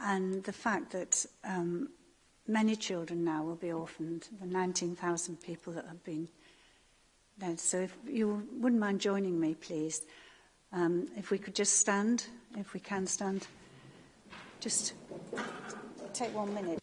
And the fact that um, many children now will be orphaned, the 19,000 people that have been dead. So if you wouldn't mind joining me, please. Um, if we could just stand, if we can stand, just take one minute.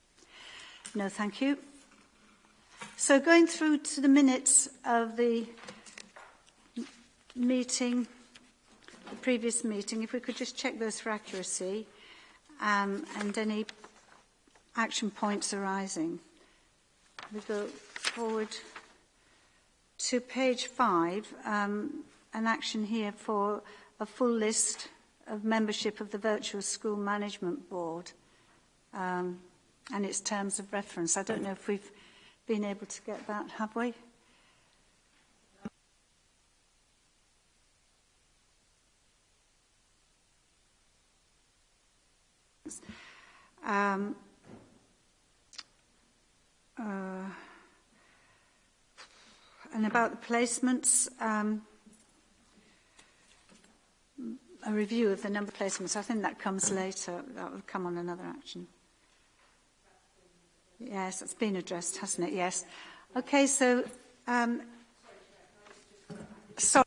No, thank you. So going through to the minutes of the meeting the previous meeting, if we could just check those for accuracy um, and any action points arising. We go forward to page five, um, an action here for a full list of membership of the Virtual School Management Board um, and its terms of reference. I don't know if we've been able to get that, have we? Um, uh, and about the placements, um, a review of the number placements. I think that comes later. That will come on another action. Yes, it's been addressed, hasn't it? Yes. Okay, so... Um, sorry.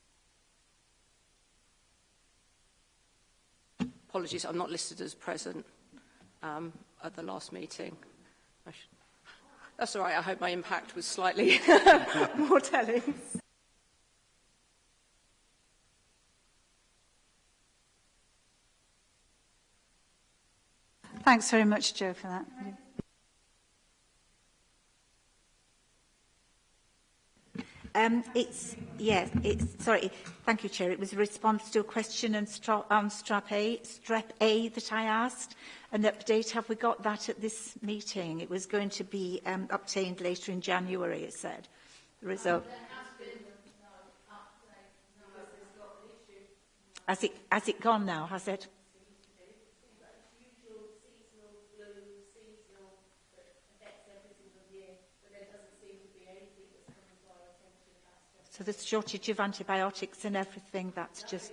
Apologies, I'm not listed as present um, at the last meeting. That's all right, I hope my impact was slightly more telling. Thanks very much, Joe, for that. Um, it's, yes, it's, sorry, thank you, Chair. It was a response to a question on, stra on strap A, strep A that I asked. An update, have we got that at this meeting? It was going to be um, obtained later in January, it said. The result. Has it, has it gone now, has it? So the shortage of antibiotics and everything, that's just...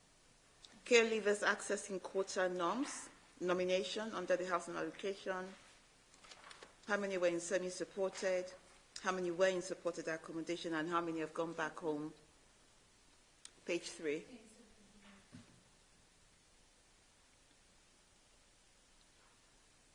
Care leavers accessing quota norms, nomination under the housing allocation, how many were in semi-supported, how many were in supported accommodation, and how many have gone back home. Page three.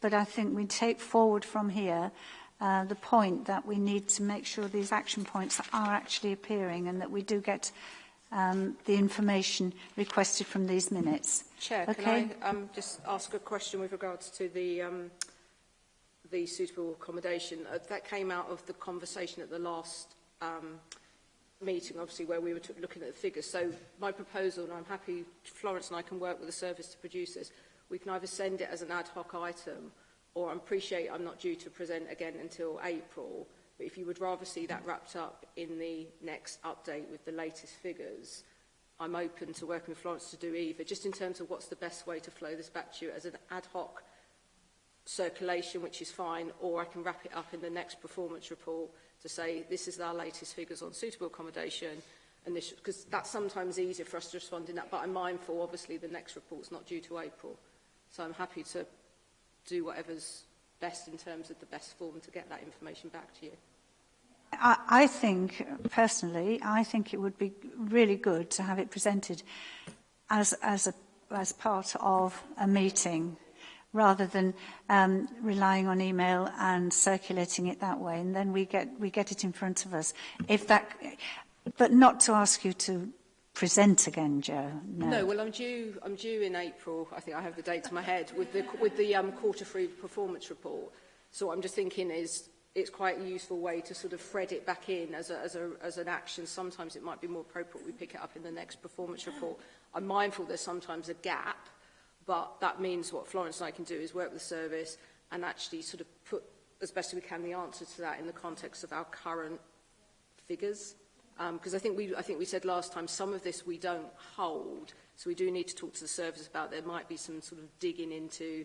but I think we take forward from here uh, the point that we need to make sure these action points are actually appearing and that we do get um, the information requested from these minutes. Chair, okay. can I um, just ask a question with regards to the, um, the suitable accommodation? Uh, that came out of the conversation at the last um, meeting, obviously, where we were looking at the figures. So my proposal, and I'm happy Florence and I can work with the service to produce this, we can either send it as an ad hoc item or I appreciate I'm not due to present again until April. But if you would rather see that wrapped up in the next update with the latest figures, I'm open to working with Florence to do either, just in terms of what's the best way to flow this back to you as an ad hoc circulation, which is fine, or I can wrap it up in the next performance report to say this is our latest figures on suitable accommodation, because that's sometimes easier for us to respond in that, but I'm mindful, obviously, the next report's not due to April. So I'm happy to do whatever's best in terms of the best form to get that information back to you. I, I think, personally, I think it would be really good to have it presented as, as, a, as part of a meeting rather than um, relying on email and circulating it that way. And then we get, we get it in front of us. If that, but not to ask you to present again, Joe. No. no, well, I'm due, I'm due in April. I think I have the date in my head with the, with the um, quarter three performance report. So what I'm just thinking is it's quite a useful way to sort of thread it back in as, a, as, a, as an action. Sometimes it might be more appropriate we pick it up in the next performance report. I'm mindful there's sometimes a gap, but that means what Florence and I can do is work with the service and actually sort of put as best we can the answer to that in the context of our current figures. Because um, I, think we, I think we said last time some of this we don't hold, so we do need to talk to the service about there might be some sort of digging into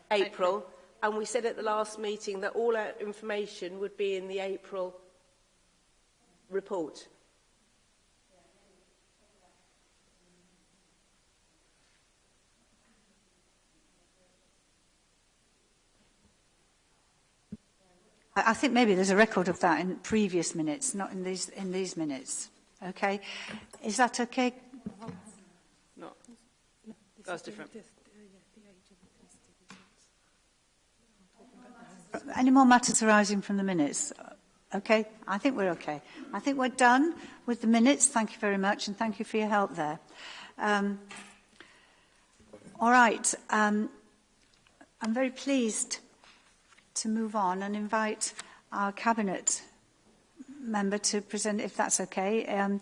April. And we said at the last meeting that all our information would be in the April report. I, think maybe there's a record of that in previous minutes, not in these, in these minutes. Okay. Is that okay? No. That's different. Any more matters arising from the minutes? Okay, I think we're okay. I think we're done with the minutes. Thank you very much and thank you for your help there. Um, all right, um, I'm very pleased to move on and invite our Cabinet member to present, if that's okay, um,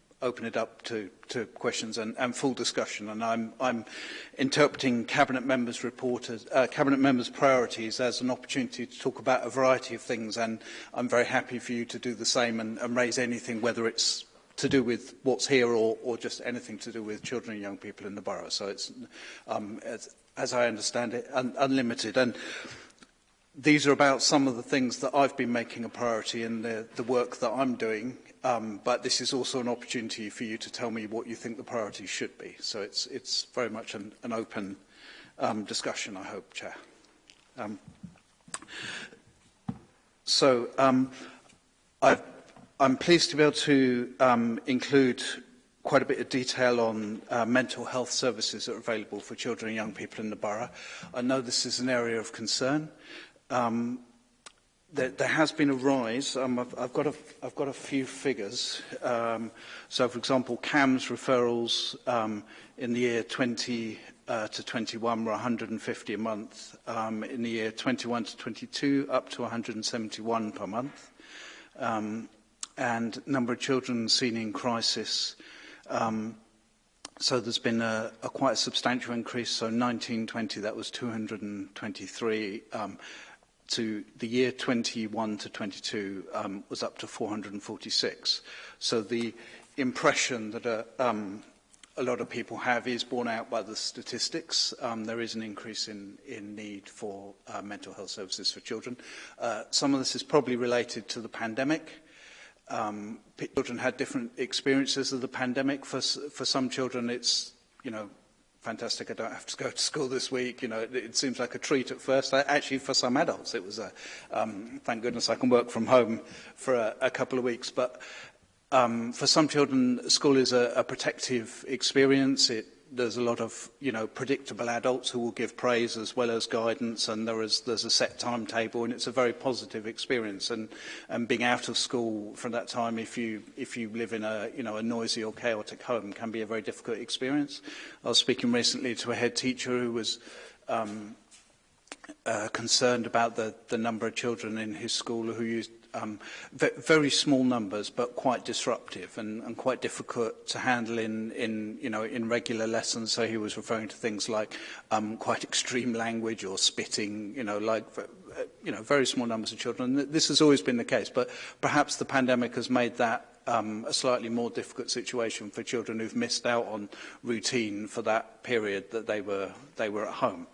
open it up to, to questions and, and full discussion. And I'm, I'm interpreting cabinet members' report as, uh, cabinet members' priorities as an opportunity to talk about a variety of things. And I'm very happy for you to do the same and, and raise anything, whether it's to do with what's here or, or just anything to do with children and young people in the borough. So it's, um, as, as I understand it, un unlimited. And these are about some of the things that I've been making a priority in the, the work that I'm doing Um, but this is also an opportunity for you to tell me what you think the priorities should be. So it's, it's very much an, an open um, discussion, I hope, Chair. Um, so um, I've, I'm pleased to be able to um, include quite a bit of detail on uh, mental health services that are available for children and young people in the borough. I know this is an area of concern. Um, there, there has been a rise. Um, I've, I've, got a, I've got a few figures. Um, so, for example, CAMS referrals um, in the year 20 uh, to 21 were 150 a month. Um, in the year 21 to 22, up to 171 per month. Um, and number of children seen in crisis. Um, so there's been a, a quite substantial increase. So 1920, that was 223. Um, to the year 21 to 22 um, was up to 446. So the impression that a, uh, um, a lot of people have is borne out by the statistics. Um, there is an increase in, in need for uh, mental health services for children. Uh, some of this is probably related to the pandemic. Um, children had different experiences of the pandemic. For, for some children, it's, you know, fantastic, I don't have to go to school this week. You know, it, it seems like a treat at first. I, actually, for some adults, it was a, um, thank goodness I can work from home for a, a couple of weeks. But um, for some children, school is a, a protective experience. It there's a lot of you know predictable adults who will give praise as well as guidance and there is there's a set timetable and it's a very positive experience and and being out of school from that time if you if you live in a you know a noisy or chaotic home can be a very difficult experience I was speaking recently to a head teacher who was um uh, concerned about the the number of children in his school who used um, very small numbers, but quite disruptive and, and quite difficult to handle in, in, you know, in regular lessons. So he was referring to things like um, quite extreme language or spitting, you know, like you know, very small numbers of children. And This has always been the case, but perhaps the pandemic has made that um, a slightly more difficult situation for children who've missed out on routine for that period that they were, they were at home.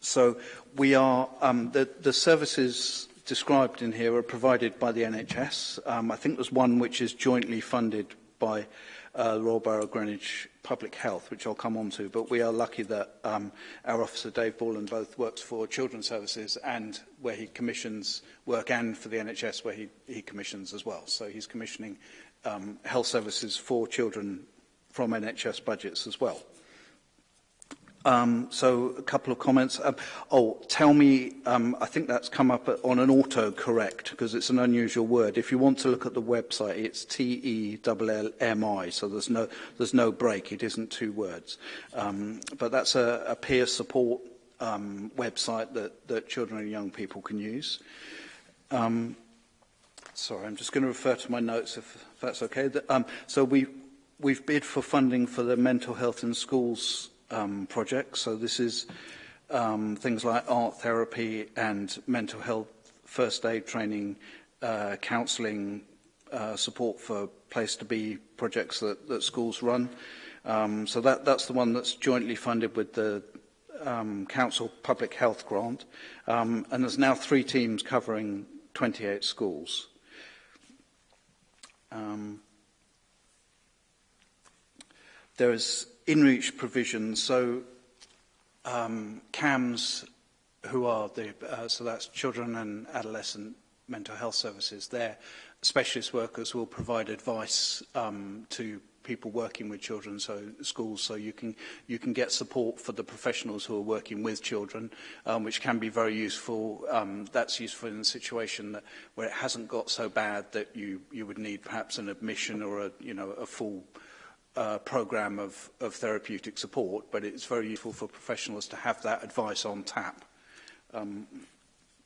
So we are, um, the, the services described in here are provided by the NHS. Um, I think there's one which is jointly funded by uh, Royal Borough Greenwich Public Health, which I'll come on to, but we are lucky that um, our officer Dave Borland both works for Children's Services and where he commissions work and for the NHS where he, he commissions as well. So he's commissioning um, health services for children from NHS budgets as well. Um, so a couple of comments. Um, oh, tell me, um, I think that's come up on an auto-correct because it's an unusual word. If you want to look at the website, it's T-E-L-L-M-I, so there's no, there's no break. It isn't two words. Um, but that's a, a peer support um, website that, that children and young people can use. Um, sorry, I'm just going to refer to my notes if, if that's okay. The, um, so we, we've bid for funding for the mental health in schools um, projects. So this is um, things like art therapy and mental health first aid training, uh, counselling, uh, support for place to be projects that, that schools run. Um, so that, that's the one that's jointly funded with the um, Council Public Health Grant. Um, and there's now three teams covering 28 schools. Um, there is in-reach provisions, so um, CAMS, who are the, uh, so that's children and adolescent mental health services, their specialist workers will provide advice um, to people working with children, so schools, so you can, you can get support for the professionals who are working with children, um, which can be very useful. Um, that's useful in a situation that, where it hasn't got so bad that you, you would need perhaps an admission or a, you know, a full uh, program of, of therapeutic support, but it's very useful for professionals to have that advice on tap. Um,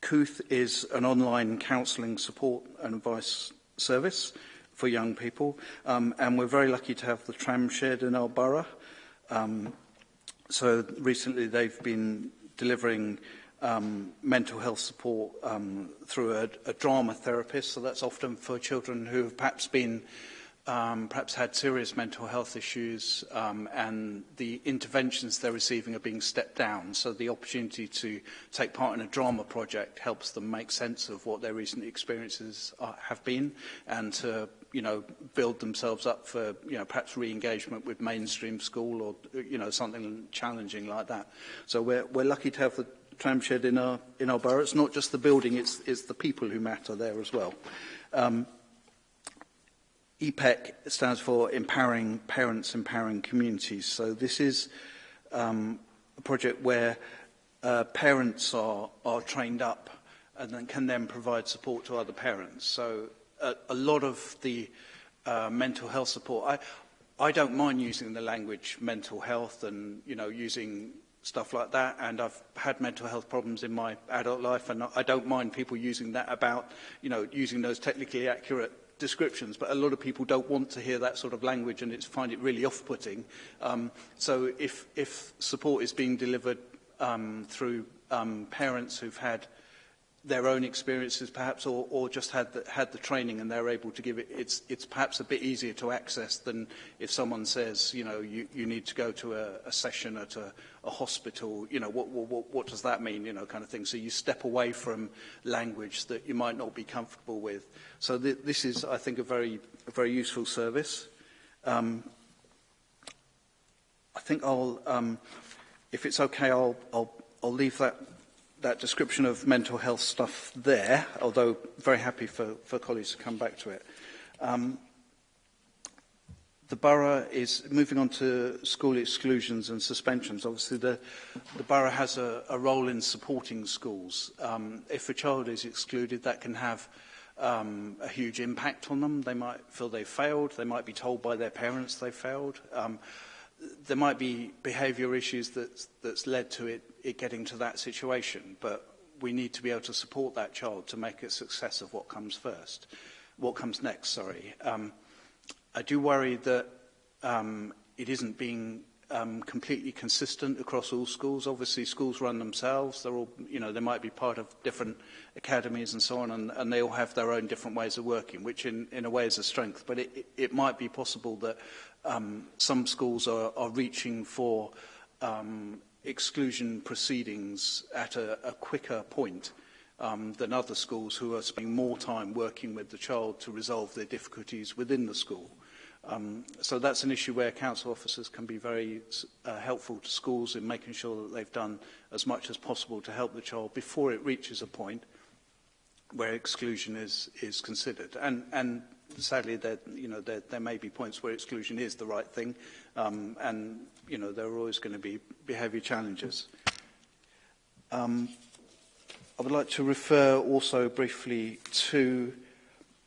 Cooth is an online counselling support and advice service for young people, um, and we're very lucky to have the tram shed in our borough. Um, so recently they've been delivering um, mental health support um, through a, a drama therapist, so that's often for children who have perhaps been um, perhaps had serious mental health issues um, and the interventions they're receiving are being stepped down. So the opportunity to take part in a drama project helps them make sense of what their recent experiences are, have been and to you know, build themselves up for, you know, perhaps re-engagement with mainstream school or, you know, something challenging like that. So we're, we're lucky to have the tramshed in our, in our borough. It's not just the building, it's, it's the people who matter there as well. Um, EPEC stands for Empowering Parents, Empowering Communities. So this is um, a project where uh, parents are, are trained up and then can then provide support to other parents. So a, a lot of the uh, mental health support, I, I don't mind using the language mental health and, you know, using stuff like that and I've had mental health problems in my adult life and I don't mind people using that about you know using those technically accurate descriptions, but a lot of people don't want to hear that sort of language and it's, find it really off-putting. Um, so if, if support is being delivered um, through um, parents who've had their own experiences perhaps or, or just had the, had the training and they're able to give it it's it's perhaps a bit easier to access than if someone says you know you, you need to go to a, a session at a, a hospital you know what, what what does that mean you know kind of thing so you step away from language that you might not be comfortable with so th this is I think a very a very useful service um, I think I'll um, if it's okay I'll I'll, I'll leave that that description of mental health stuff there, although very happy for, for colleagues to come back to it. Um, the borough is moving on to school exclusions and suspensions. Obviously, the, the borough has a, a role in supporting schools. Um, if a child is excluded, that can have um, a huge impact on them. They might feel they failed. They might be told by their parents they failed. Um, there might be behaviour issues that's, that's led to it it getting to that situation. But we need to be able to support that child to make a success of what comes first, what comes next, sorry. Um, I do worry that um, it isn't being um, completely consistent across all schools. Obviously, schools run themselves. They're all, you know, they might be part of different academies and so on, and, and they all have their own different ways of working, which in, in a way is a strength. But it, it might be possible that um, some schools are, are reaching for um, exclusion proceedings at a, a quicker point um, than other schools who are spending more time working with the child to resolve their difficulties within the school. Um, so that's an issue where council officers can be very uh, helpful to schools in making sure that they've done as much as possible to help the child before it reaches a point where exclusion is, is considered. And, and sadly, there, you know, there, there may be points where exclusion is the right thing, um, and you know, there are always going to be, be heavy challenges. Um, I would like to refer also briefly to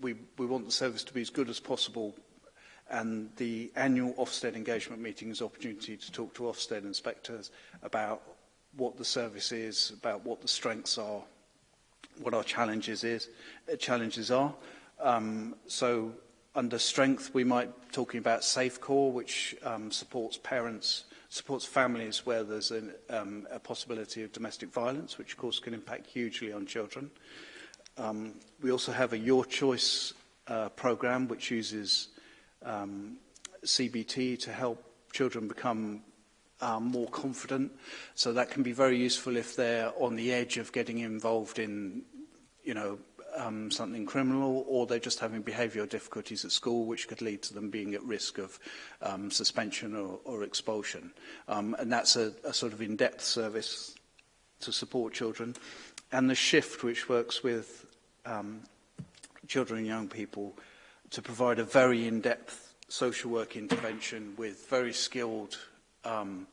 we, we want the service to be as good as possible and the annual Ofsted engagement meeting is an opportunity to talk to Ofsted inspectors about what the service is, about what the strengths are, what our challenges is, uh, challenges are. Um, so under strength, we might talking about SafeCore, which um, supports parents, supports families where there's an, um, a possibility of domestic violence, which of course can impact hugely on children. Um, we also have a Your Choice uh, program, which uses um, CBT to help children become um, more confident. So that can be very useful if they're on the edge of getting involved in, you know, um, something criminal or they're just having behavioural difficulties at school which could lead to them being at risk of um, suspension or, or expulsion. Um, and that's a, a sort of in-depth service to support children. And the shift which works with um, children and young people to provide a very in-depth social work intervention with very skilled um,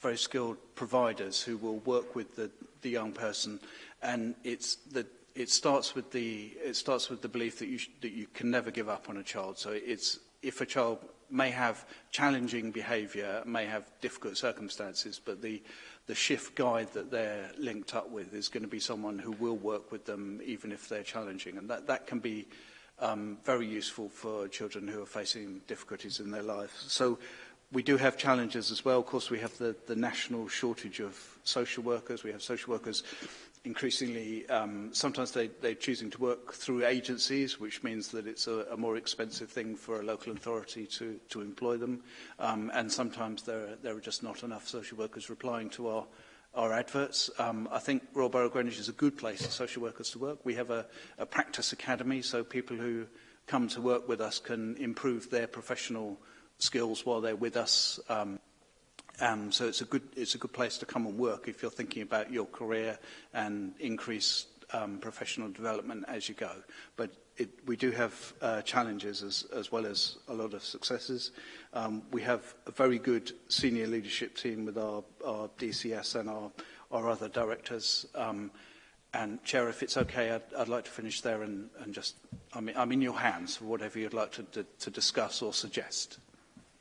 very skilled providers who will work with the, the young person and it's the it starts with the it starts with the belief that you that you can never give up on a child. So it's if a child may have challenging behaviour, may have difficult circumstances, but the the shift guide that they're linked up with is going to be someone who will work with them even if they're challenging, and that that can be um, very useful for children who are facing difficulties in their life. So. We do have challenges as well. Of course, we have the, the national shortage of social workers. We have social workers increasingly, um, sometimes they, they're choosing to work through agencies, which means that it's a, a more expensive thing for a local authority to, to employ them. Um, and sometimes there, there are just not enough social workers replying to our our adverts. Um, I think Royal Borough Greenwich is a good place for social workers to work. We have a, a practice academy, so people who come to work with us can improve their professional skills while they're with us. Um, Um, so it's a good it's a good place to come and work if you're thinking about your career and increase um, professional development as you go. But it, we do have uh, challenges as, as well as a lot of successes. Um, we have a very good senior leadership team with our, our DCS and our, our other directors. Um, and Chair, if it's okay, I'd, I'd like to finish there and, and just, I mean, I'm in your hands for whatever you'd like to, to, to discuss or suggest.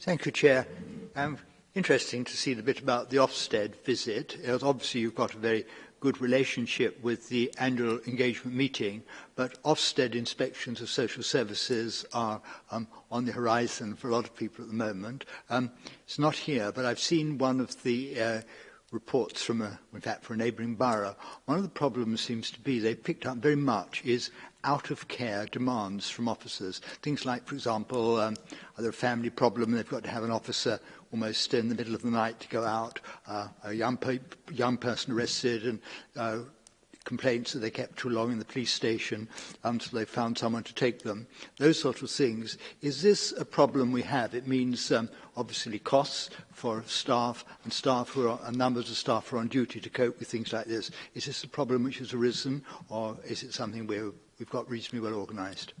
Thank you, Chair. Um, interesting to see the bit about the Ofsted visit. Obviously, you've got a very good relationship with the annual engagement meeting, but Ofsted inspections of social services are um, on the horizon for a lot of people at the moment. Um, it's not here, but I've seen one of the uh, reports from, a, in fact, for a neighbouring borough. One of the problems seems to be they picked up very much is out of care demands from officers. Things like, for example, um, are there a family problem and they've got to have an officer almost in the middle of the night to go out. Uh, a young, pe young person arrested and uh, complaints that they kept too long in the police station until they found someone to take them. Those sort of things. Is this a problem we have? It means um, obviously costs for staff and staff who are, and numbers of staff who are on duty to cope with things like this. Is this a problem which has arisen or is it something where we've got reasonably well organised?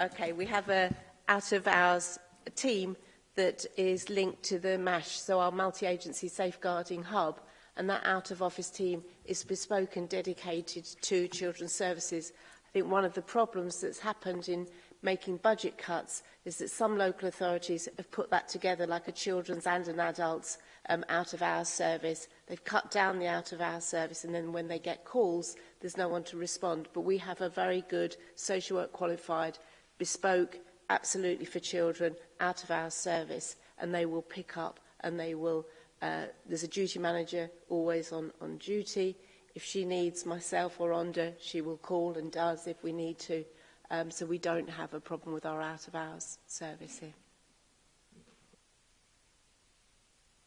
Okay, we have a out of hours team that is linked to the MASH, so our multi-agency safeguarding hub, and that out of office team is bespoke and dedicated to children's services. I think one of the problems that's happened in making budget cuts is that some local authorities have put that together like a children's and an adult's um, out of hours service. They've cut down the out of hours service and then when they get calls, there's no one to respond. But we have a very good social work qualified bespoke absolutely for children out of our service and they will pick up and they will uh, there's a duty manager always on on duty if she needs myself or Onda she will call and does if we need to um, so we don't have a problem with our out of hours service here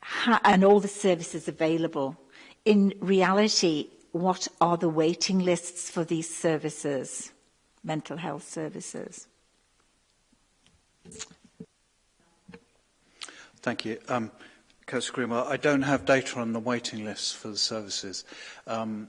ha and all the services available. In reality, what are the waiting lists for these services, mental health services? Thank you. Um, Councillor Grima, I don't have data on the waiting lists for the services. Um,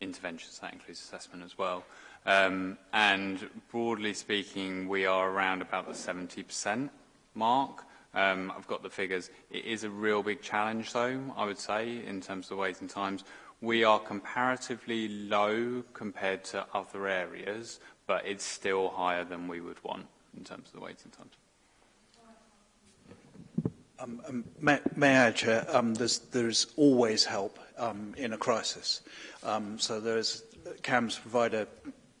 interventions. That includes assessment as well. Um, and broadly speaking, we are around about the 70% mark. Um, I've got the figures. It is a real big challenge, though, I would say, in terms of the waiting times. We are comparatively low compared to other areas, but it's still higher than we would want. in terms of the waiting times. Um, um, may, may I, Chair? Um, there's, there's always help um, in a crisis. Um, so there's CAMS provide a,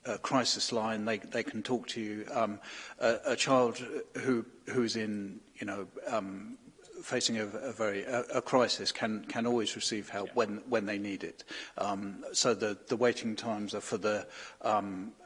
a crisis line. They, they can talk to you. Um, a, a child who who's in you know um, facing a, a very a, a crisis can can always receive help yeah. when when they need it. Um, so the the waiting times are for the um,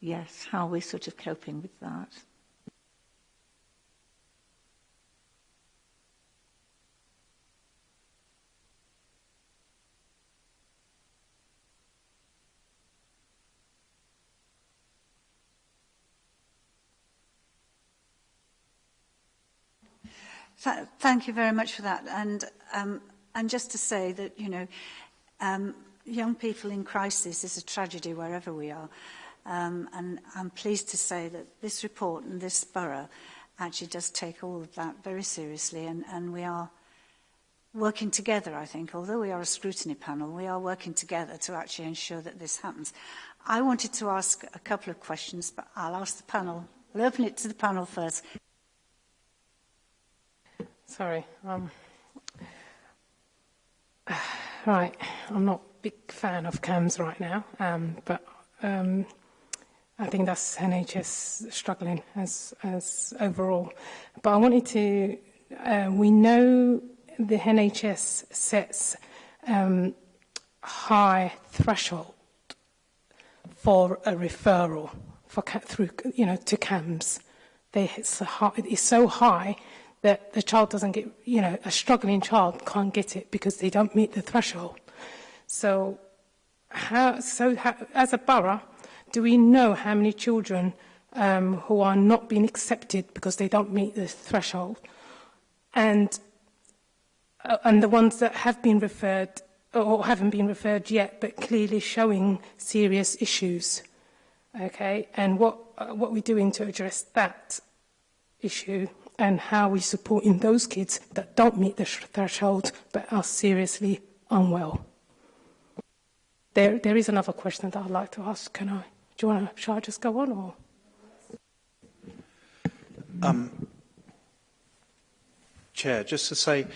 yes, how we're sort of coping with that. thank you very much for that. And, um, and just to say that, you know, um, young people in crisis is a tragedy wherever we are. Um, and I'm pleased to say that this report and this borough actually does take all of that very seriously and, and we are working together, I think. Although we are a scrutiny panel, we are working together to actually ensure that this happens. I wanted to ask a couple of questions, but I'll ask the panel. I'll open it to the panel first. Sorry. Um, right. I'm not a big fan of CAMs right now, um, but um, I think that's NHS struggling as, as overall. But I wanted to, uh, we know the NHS sets um, high threshold for a referral for through you know to CAMS. They, it's, high, it's so high that the child doesn't get you know a struggling child can't get it because they don't meet the threshold. So how so how, as a borough Do we know how many children um, who are not being accepted because they don't meet this threshold? And, uh, and the ones that have been referred or haven't been referred yet, but clearly showing serious issues. Okay, and what uh, what we're doing to address that issue and how we're supporting those kids that don't meet the threshold but are seriously unwell. There, there is another question that I'd like to ask, can I? Do you want to, shall I just go on or? Um, Chair, just to say,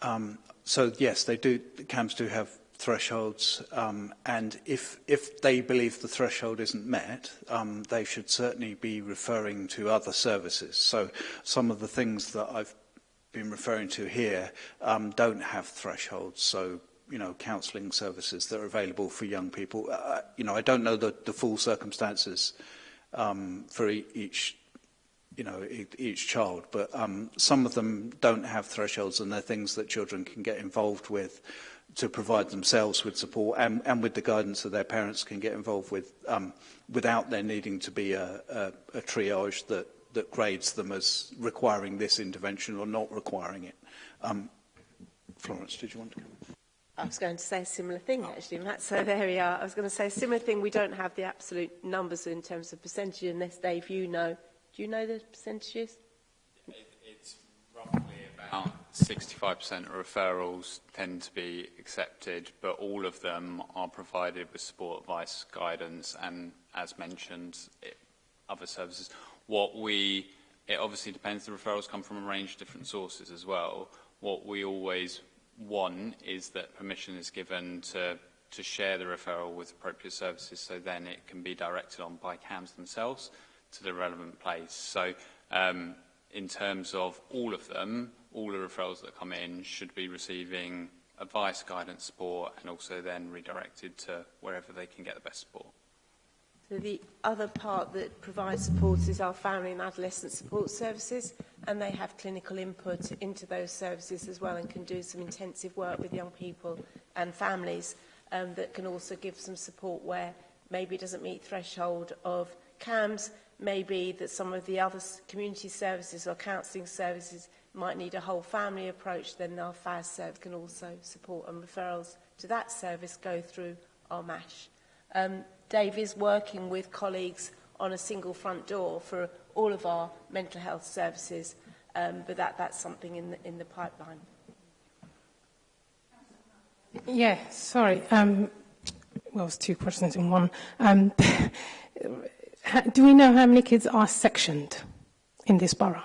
um, so yes, they do, the CAMs do have thresholds, um, and if, if they believe the threshold isn't met, um, they should certainly be referring to other services. So some of the things that I've been referring to here um, don't have thresholds, so you know, counselling services that are available for young people. Uh, uh, you know, I don't know the, the full circumstances um, for e each, you know, e each child, but um, some of them don't have thresholds and they're things that children can get involved with to provide themselves with support and, and with the guidance that their parents can get involved with um, without there needing to be a, a, a triage that, that grades them as requiring this intervention or not requiring it. Um, Florence, did you want to come I was going to say a similar thing, actually, Matt. So there we are. I was going to say a similar thing. We don't have the absolute numbers in terms of percentage, unless, Dave, you know. Do you know the percentages? it's roughly about 65% of referrals tend to be accepted, but all of them are provided with support, advice, guidance, and as mentioned, it, other services. What we, it obviously depends, the referrals come from a range of different sources as well. What we always One is that permission is given to, to share the referral with appropriate services so then it can be directed on by CAMs themselves to the relevant place. So um, in terms of all of them, all the referrals that come in should be receiving advice, guidance, support and also then redirected to wherever they can get the best support. The other part that provides support is our family and adolescent support services and they have clinical input into those services as well and can do some intensive work with young people and families um, that can also give some support where maybe it doesn't meet threshold of CAMS, maybe that some of the other community services or counselling services might need a whole family approach, then our FAS service can also support and referrals to that service go through our MASH. Um, Dave is working with colleagues on a single front door for all of our mental health services, um, but that, that's something in the, in the pipeline. Yeah, sorry. Um, well, it's two questions in one. Um, do we know how many kids are sectioned in this borough?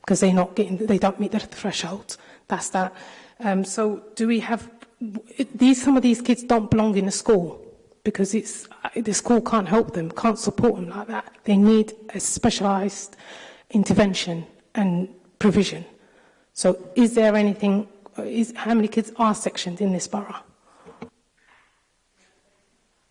because they're not getting, they don't meet the threshold. That's that. Um, so do we have, these, some of these kids don't belong in a school because it's, uh, the school can't help them, can't support them like that. They need a specialised intervention and provision. So is there anything, uh, is, how many kids are sectioned in this borough?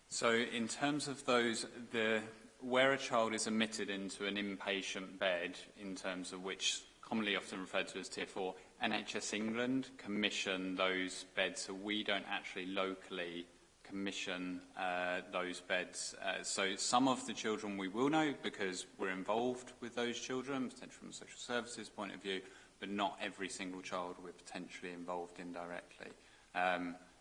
So in terms of those, the, where a child is admitted into an inpatient bed, in terms of which commonly often referred to as tier four, NHS England commission those beds, so we don't actually locally commission uh, those beds. Uh, so some of the children we will know because we're involved with those children, potentially from a social services point of view, but not every single child we're potentially involved in directly. Um,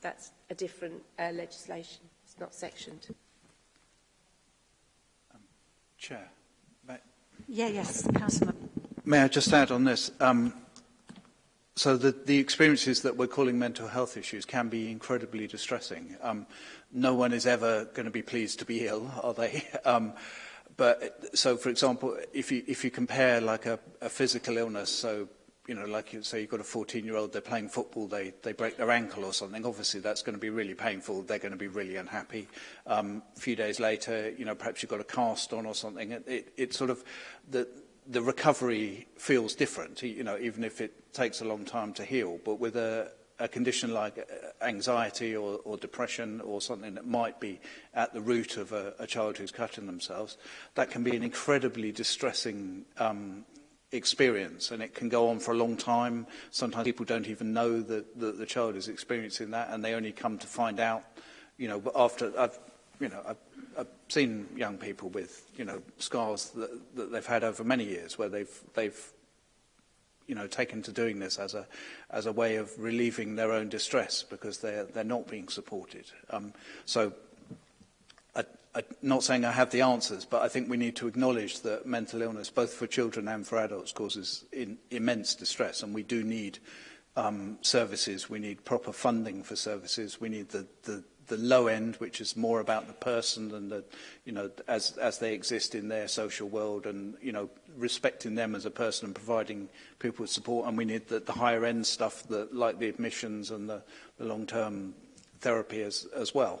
That's a different uh, legislation. It's not sectioned. Um, Chair. May... Yeah, yes, Councillor. May I just add on this? Um, so the, the experiences that we're calling mental health issues can be incredibly distressing. Um, no one is ever going to be pleased to be ill, are they? um, but so, for example, if you if you compare like a, a physical illness, so you know, like you say, you've got a 14-year-old, they're playing football, they they break their ankle or something. Obviously, that's going to be really painful. They're going to be really unhappy. Um, a few days later, you know, perhaps you've got a cast on or something. It, it, it sort of the the recovery feels different, e, you know, even if it takes a long time to heal. But with a, a condition like uh, anxiety or, or depression or something that might be at the root of a, a child who's cutting themselves, that can be an incredibly distressing um, experience and it can go on for a long time. Sometimes people don't even know that, that the child is experiencing that and they only come to find out, you know, after I've, you know, I've I've seen young people with, you know, scars that, that they've had over many years where they've, they've you know, taken to doing this as a, as a way of relieving their own distress because they're, they're not being supported. Um, so I, I'm not saying I have the answers, but I think we need to acknowledge that mental illness, both for children and for adults, causes in, immense distress, and we do need um, services. We need proper funding for services. We need the, the the low end, which is more about the person and the, you know, as, as they exist in their social world and, you know, respecting them as a person and providing people with support. And we need the, the higher end stuff that, like the admissions and the, the long-term therapy as, as well.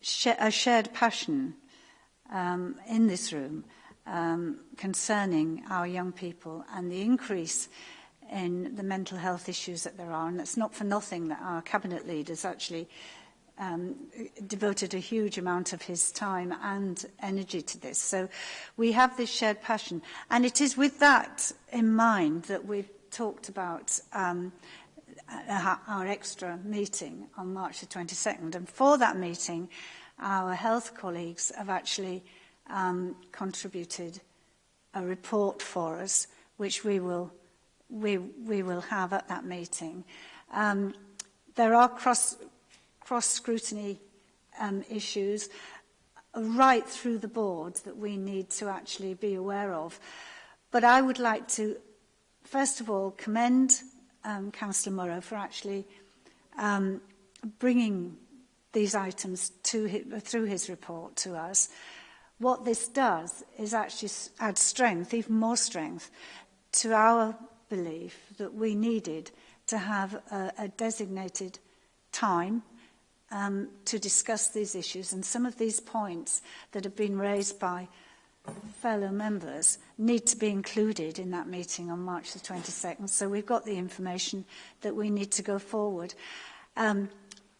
sh a shared passion um, in this room um, concerning our young people and the increase in the mental health issues that there are. And it's not for nothing that our cabinet leaders actually um, devoted a huge amount of his time and energy to this. So we have this shared passion. And it is with that in mind that we've talked about um, uh, our extra meeting on March the 22nd. And for that meeting, our health colleagues have actually um, contributed a report for us, which we will, we, we will have at that meeting. Um, there are cross cross-scrutiny um, issues right through the board that we need to actually be aware of. But I would like to, first of all, commend um, Councillor Murrow for actually um, bringing these items to his, through his report to us. What this does is actually add strength, even more strength, to our belief that we needed to have a, a designated time um, to discuss these issues. And some of these points that have been raised by fellow members need to be included in that meeting on March the 22nd. So we've got the information that we need to go forward. Um,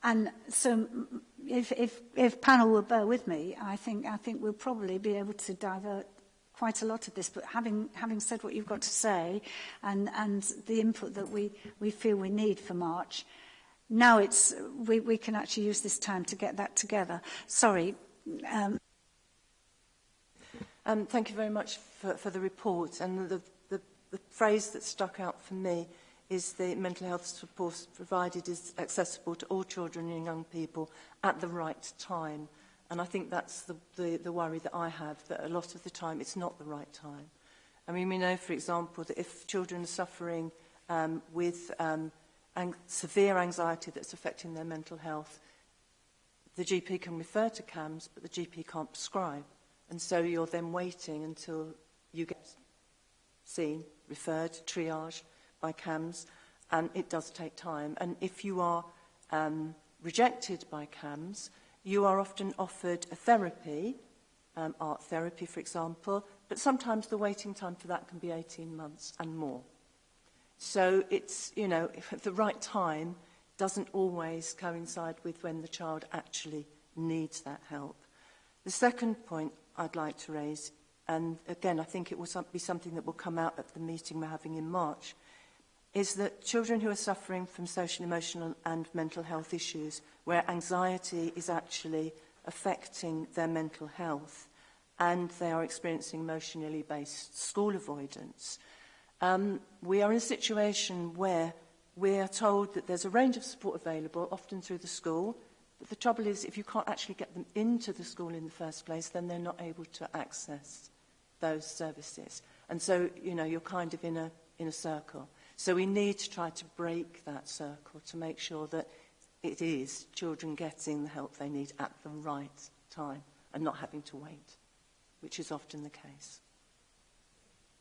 and so if, if, if panel will bear with me, I think, I think we'll probably be able to divert quite a lot of this, but having, having said what you've got to say and, and the input that we, we feel we need for March, now it's, we, we can actually use this time to get that together. Sorry. Um. Um, thank you very much for, for the report. And the, the, the phrase that stuck out for me is the mental health support provided is accessible to all children and young people at the right time. And I think that's the, the, the worry that I have, that a lot of the time it's not the right time. I mean, we know, for example, that if children are suffering um, with um, ang severe anxiety that's affecting their mental health, the GP can refer to CAMS, but the GP can't prescribe. And so you're then waiting until you get seen, referred, triaged by CAMS, and it does take time. And if you are um, rejected by CAMS, you are often offered a therapy, um, art therapy, for example, but sometimes the waiting time for that can be 18 months and more. So it's, you know, if the right time doesn't always coincide with when the child actually needs that help. The second point I'd like to raise, and again, I think it will be something that will come out at the meeting we're having in March, is that children who are suffering from social, emotional and mental health issues, where anxiety is actually affecting their mental health and they are experiencing emotionally based school avoidance, Um, we are in a situation where we are told that there's a range of support available, often through the school, but the trouble is if you can't actually get them into the school in the first place, then they're not able to access those services. And so, you know, you're kind of in a, in a circle. So we need to try to break that circle to make sure that it is children getting the help they need at the right time and not having to wait, which is often the case.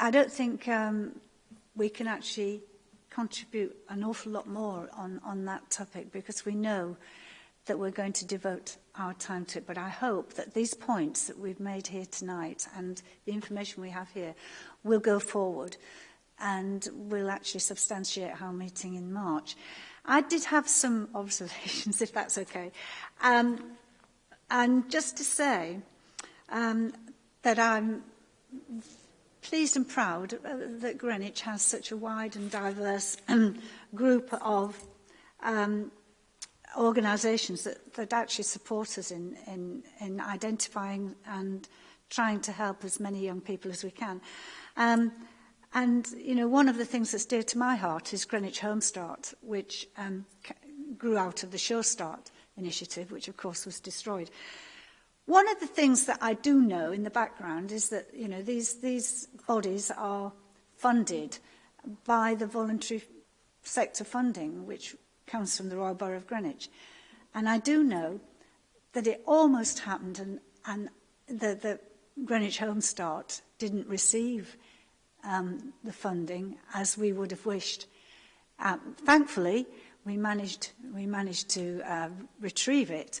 I don't think um, we can actually contribute an awful lot more on, on that topic because we know that we're going to devote our time to it. But I hope that these points that we've made here tonight and the information we have here will go forward and will actually substantiate our meeting in March. I did have some observations, if that's okay. Um, and just to say um, that I'm pleased and proud uh, that Greenwich has such a wide and diverse um, group of um, organisations that, that actually support us in, in, in identifying and trying to help as many young people as we can. Um, and, you know, one of the things that's dear to my heart is Greenwich Home Start, which um, grew out of the Sure Start initiative, which of course was destroyed. One of the things that I do know in the background is that, you know, these, these bodies are funded by the voluntary sector funding, which comes from the Royal Borough of Greenwich. And I do know that it almost happened and, and the, the Greenwich Home Start didn't receive um, the funding as we would have wished. Um, thankfully, we managed, we managed to uh, retrieve it.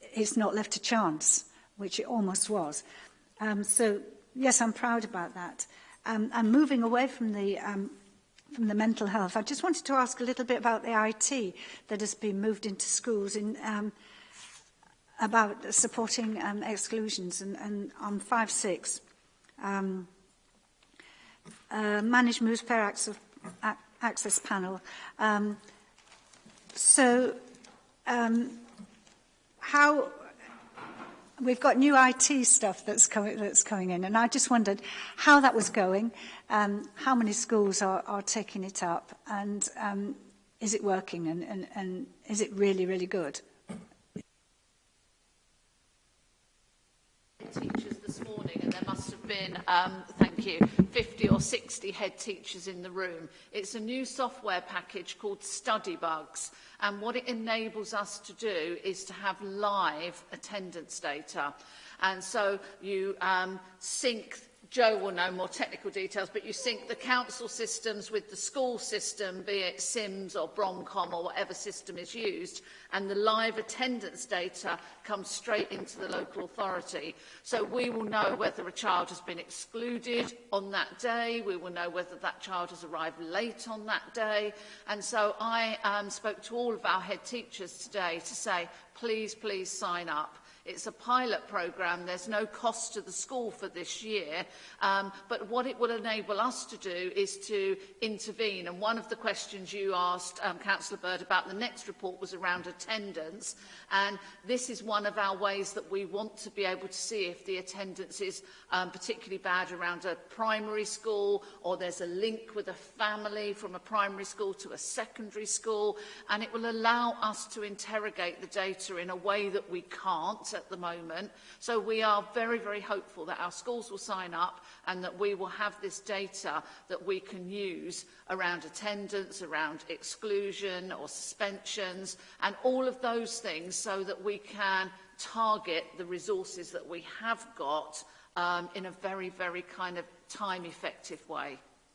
it's not left to chance, which it almost was. Um, so, yes, I'm proud about that um, and moving away from the um, from the mental health, I just wanted to ask a little bit about the IT that has been moved into schools in um, about supporting um, exclusions and, and on 5-6. Um, uh, managed moves per access, access panel. Um, so um, how we've got new IT stuff that's coming that's coming in, and I just wondered how that was going, um, how many schools are, are taking it up, and um, is it working, and, and, and is it really really good? Teachers this morning, and there must have been, um, thank you, 50 or 60 head teachers in the room. It's a new software package called Study Bugs, and what it enables us to do is to have live attendance data. And so you um, sync Joe will know more technical details, but you sync the council systems with the school system, be it SIMS or Bromcom or whatever system is used, and the live attendance data comes straight into the local authority. So we will know whether a child has been excluded on that day, we will know whether that child has arrived late on that day. And so I um, spoke to all of our head teachers today to say, please, please sign up. It's a pilot programme. There's no cost to the school for this year. Um, but what it will enable us to do is to intervene. And one of the questions you asked, um, Councillor Bird, about the next report was around attendance. And this is one of our ways that we want to be able to see if the attendance is um, particularly bad around a primary school or there's a link with a family from a primary school to a secondary school. And it will allow us to interrogate the data in a way that we can't at the moment. So we are very, very hopeful that our schools will sign up and that we will have this data that we can use around attendance, around exclusion or suspensions and all of those things so that we can target the resources that we have got um, in a very, very kind of time-effective way.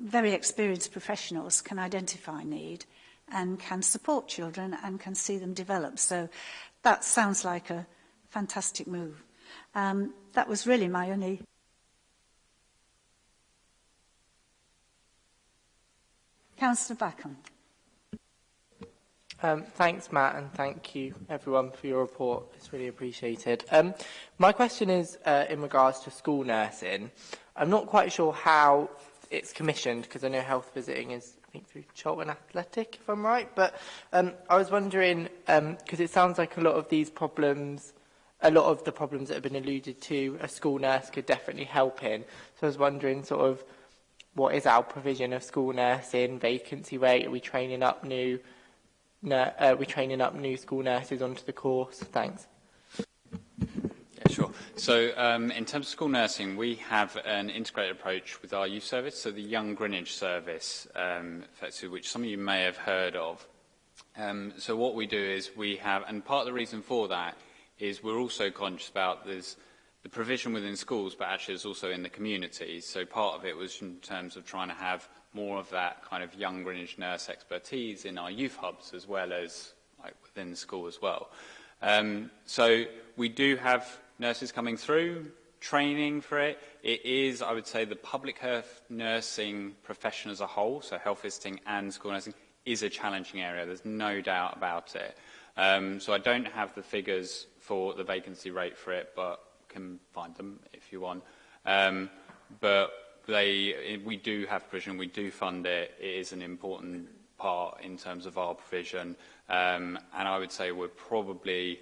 very experienced professionals can identify need and can support children and can see them develop. So that sounds like a fantastic move. Um, that was really my only Councillor Backham. Um, thanks, Matt, and thank you, everyone, for your report. It's really appreciated. Um, my question is uh, in regards to school nursing. I'm not quite sure how it's commissioned, because I know health visiting is, I think, through Cheltenham Athletic, if I'm right. But um, I was wondering, because um, it sounds like a lot of these problems – a lot of the problems that have been alluded to, a school nurse could definitely help in. So I was wondering sort of what is our provision of school nursing, vacancy rate, are we training up new no, uh, we're training up new school nurses onto the course? Thanks. Yeah, sure. So um, in terms of school nursing, we have an integrated approach with our youth service, so the Young Greenwich service, um, which some of you may have heard of. Um, so what we do is we have, and part of the reason for that is we're also conscious about there's the provision within schools, but actually there's also in the community. So part of it was in terms of trying to have more of that kind of young Greenwich nurse expertise in our youth hubs as well as like within school as well. Um, so we do have nurses coming through, training for it. It is, I would say, the public health nursing profession as a whole, so health visiting and school nursing, is a challenging area. There's no doubt about it. Um, so I don't have the figures for the vacancy rate for it, but can find them if you want. Um, but they, we do have provision, we do fund it. It is an important part in terms of our provision. Um, and I would say we're probably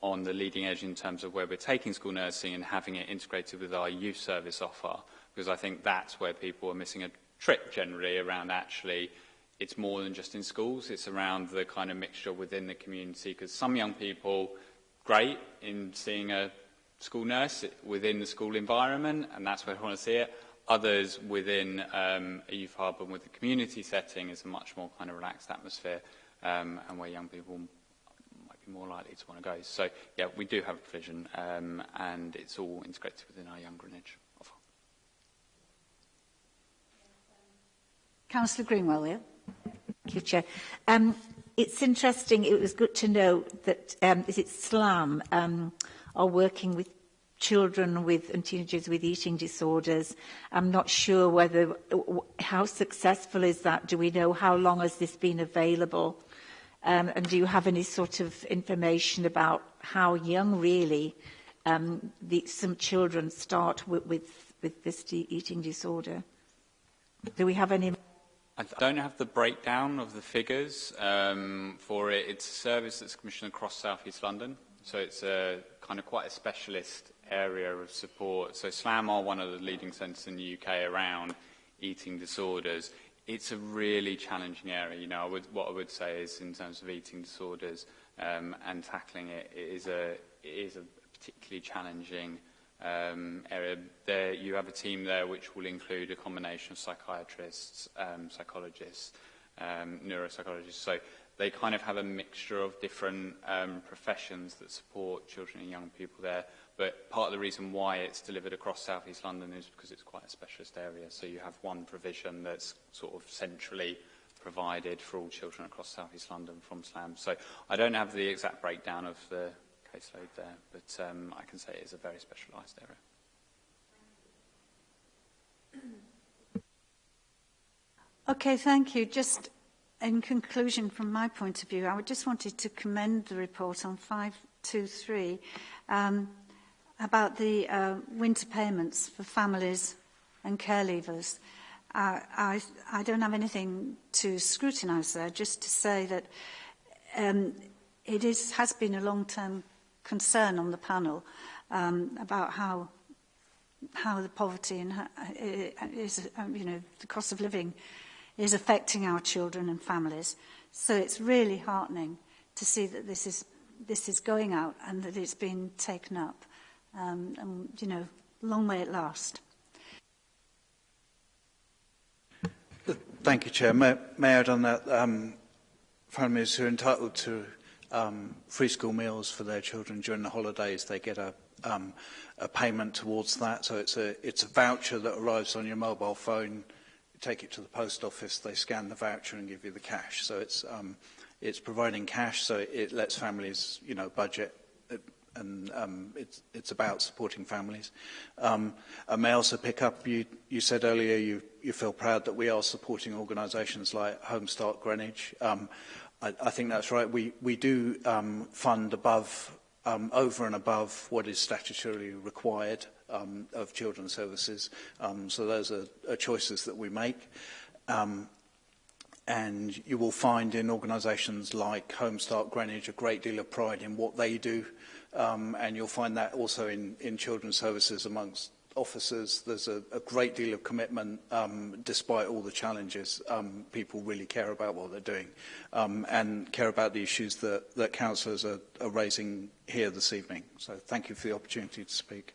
on the leading edge in terms of where we're taking school nursing and having it integrated with our youth service offer, because I think that's where people are missing a trick generally around actually it's more than just in schools, it's around the kind of mixture within the community, because some young people great in seeing a school nurse within the school environment, and that's where I want to see it. Others within um, a youth hub and with the community setting is a much more kind of relaxed atmosphere um, and where young people might be more likely to want to go. So, yeah, we do have a provision um, and it's all integrated within our Young Greenwich offer. Councillor Greenwell here. Thank you, Chair. Um, it's interesting, it was good to know that, um, is it SLAM, um, are working with children with and teenagers with eating disorders. I'm not sure whether, how successful is that? Do we know how long has this been available? Um, and do you have any sort of information about how young really um, the, some children start with, with, with this eating disorder? Do we have any... I don't have the breakdown of the figures um, for it. It's a service that's commissioned across South East London, so it's a kind of quite a specialist area of support. So SLAM are one of the leading centres in the UK around eating disorders. It's a really challenging area. You know, I would, what I would say is in terms of eating disorders um, and tackling it, it is a, it is a particularly challenging area um, area. There, you have a team there which will include a combination of psychiatrists, um, psychologists, um, neuropsychologists. So they kind of have a mixture of different um, professions that support children and young people there. But part of the reason why it's delivered across South East London is because it's quite a specialist area. So you have one provision that's sort of centrally provided for all children across South East London from SLAM. So I don't have the exact breakdown of the caseload there, but um, I can say it is a very specialised area. Okay, thank you. Just in conclusion, from my point of view, I just wanted to commend the report on 523 um, about the uh, winter payments for families and care leavers. Uh, I, I don't have anything to scrutinise there, just to say that um, it is, has been a long-term concern on the panel um, about how how the poverty and how, uh, is um, you know the cost of living is affecting our children and families. So it's really heartening to see that this is this is going out and that it's been taken up. Um, and you know, long may it last. Thank you, Chair. May, may I add on that um, families who are entitled to um, free school meals for their children during the holidays. They get a, um, a payment towards that. So it's a, it's a voucher that arrives on your mobile phone. You take it to the post office. They scan the voucher and give you the cash. So it's, um, it's providing cash. So it lets families, you know, budget and um, it's, it's about supporting families. Um, and may also pick up, you, you said earlier you, you feel proud that we are supporting organisations like Home Start Greenwich. Um, I, I think that's right. We, we do um, fund above, um, over and above what is statutorily required um, of children's services. Um, so those are, are choices that we make. Um, and you will find in organisations like Home Start Greenwich a great deal of pride in what they do. Um, and you'll find that also in, in children's services amongst officers, there's a, a great deal of commitment um, despite all the challenges. Um, people really care about what they're doing um, and care about the issues that, that councillors are, are raising here this evening. So thank you for the opportunity to speak.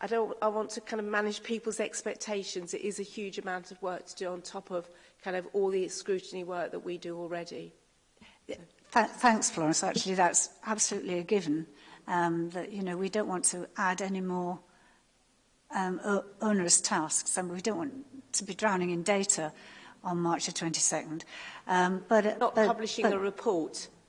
I, don't, I want to kind of manage people's expectations. It is a huge amount of work to do on top of kind of all the scrutiny work that we do already. So. Th thanks, Florence. Actually, that's absolutely a given. Um, that you know we don't want to add any more um, onerous tasks, and we don't want to be drowning in data on March the 22nd. Um, but uh, not but, publishing but, a report.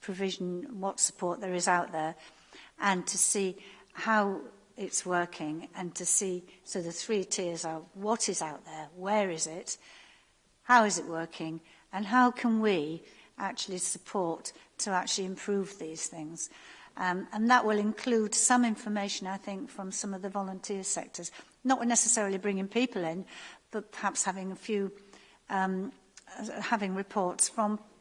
provision, what support there is out there, and to see how it's working and to see, so the three tiers are what is out there, where is it, how is it working, and how can we actually support to actually improve these things. Um, and that will include some information, I think, from some of the volunteer sectors. Not necessarily bringing people in, but perhaps having a few, um, uh, having reports from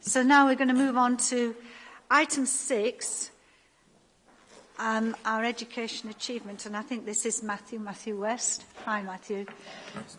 So now we're going to move on to item six, um, our education achievement. And I think this is Matthew, Matthew West. Hi, Matthew. Thanks.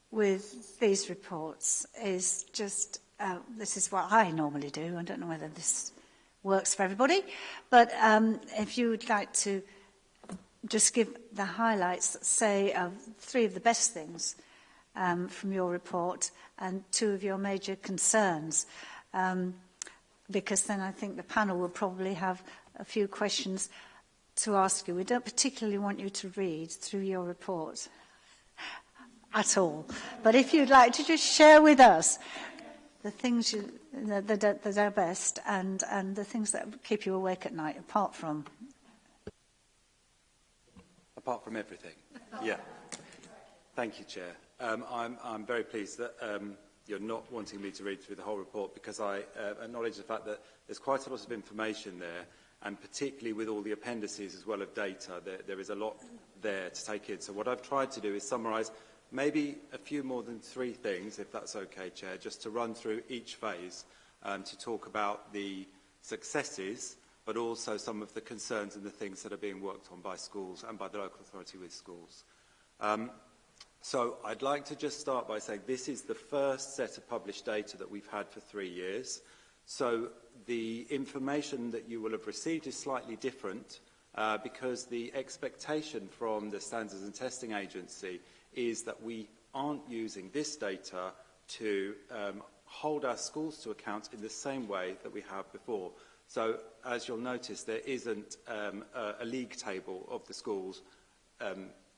with these reports is just, uh, this is what I normally do, I don't know whether this works for everybody, but um, if you would like to just give the highlights, say, of three of the best things um, from your report and two of your major concerns. Um, because then I think the panel will probably have a few questions to ask you. We don't particularly want you to read through your report at all. But if you'd like to just share with us the things you, that, that, that are best and, and the things that keep you awake at night, apart from... Apart from everything, yeah. Thank you, Chair. Um, I'm, I'm very pleased that um, you're not wanting me to read through the whole report because I uh, acknowledge the fact that there's quite a lot of information there and particularly with all the appendices as well of data, there, there is a lot there to take in. So what I've tried to do is summarise maybe a few more than three things, if that's okay, Chair, just to run through each phase um, to talk about the successes, but also some of the concerns and the things that are being worked on by schools and by the local authority with schools. Um, so I'd like to just start by saying this is the first set of published data that we've had for three years. So the information that you will have received is slightly different uh, because the expectation from the Standards and Testing Agency is that we aren't using this data to um, hold our schools to account in the same way that we have before. So as you'll notice, there isn't um, a, a league table of the schools um,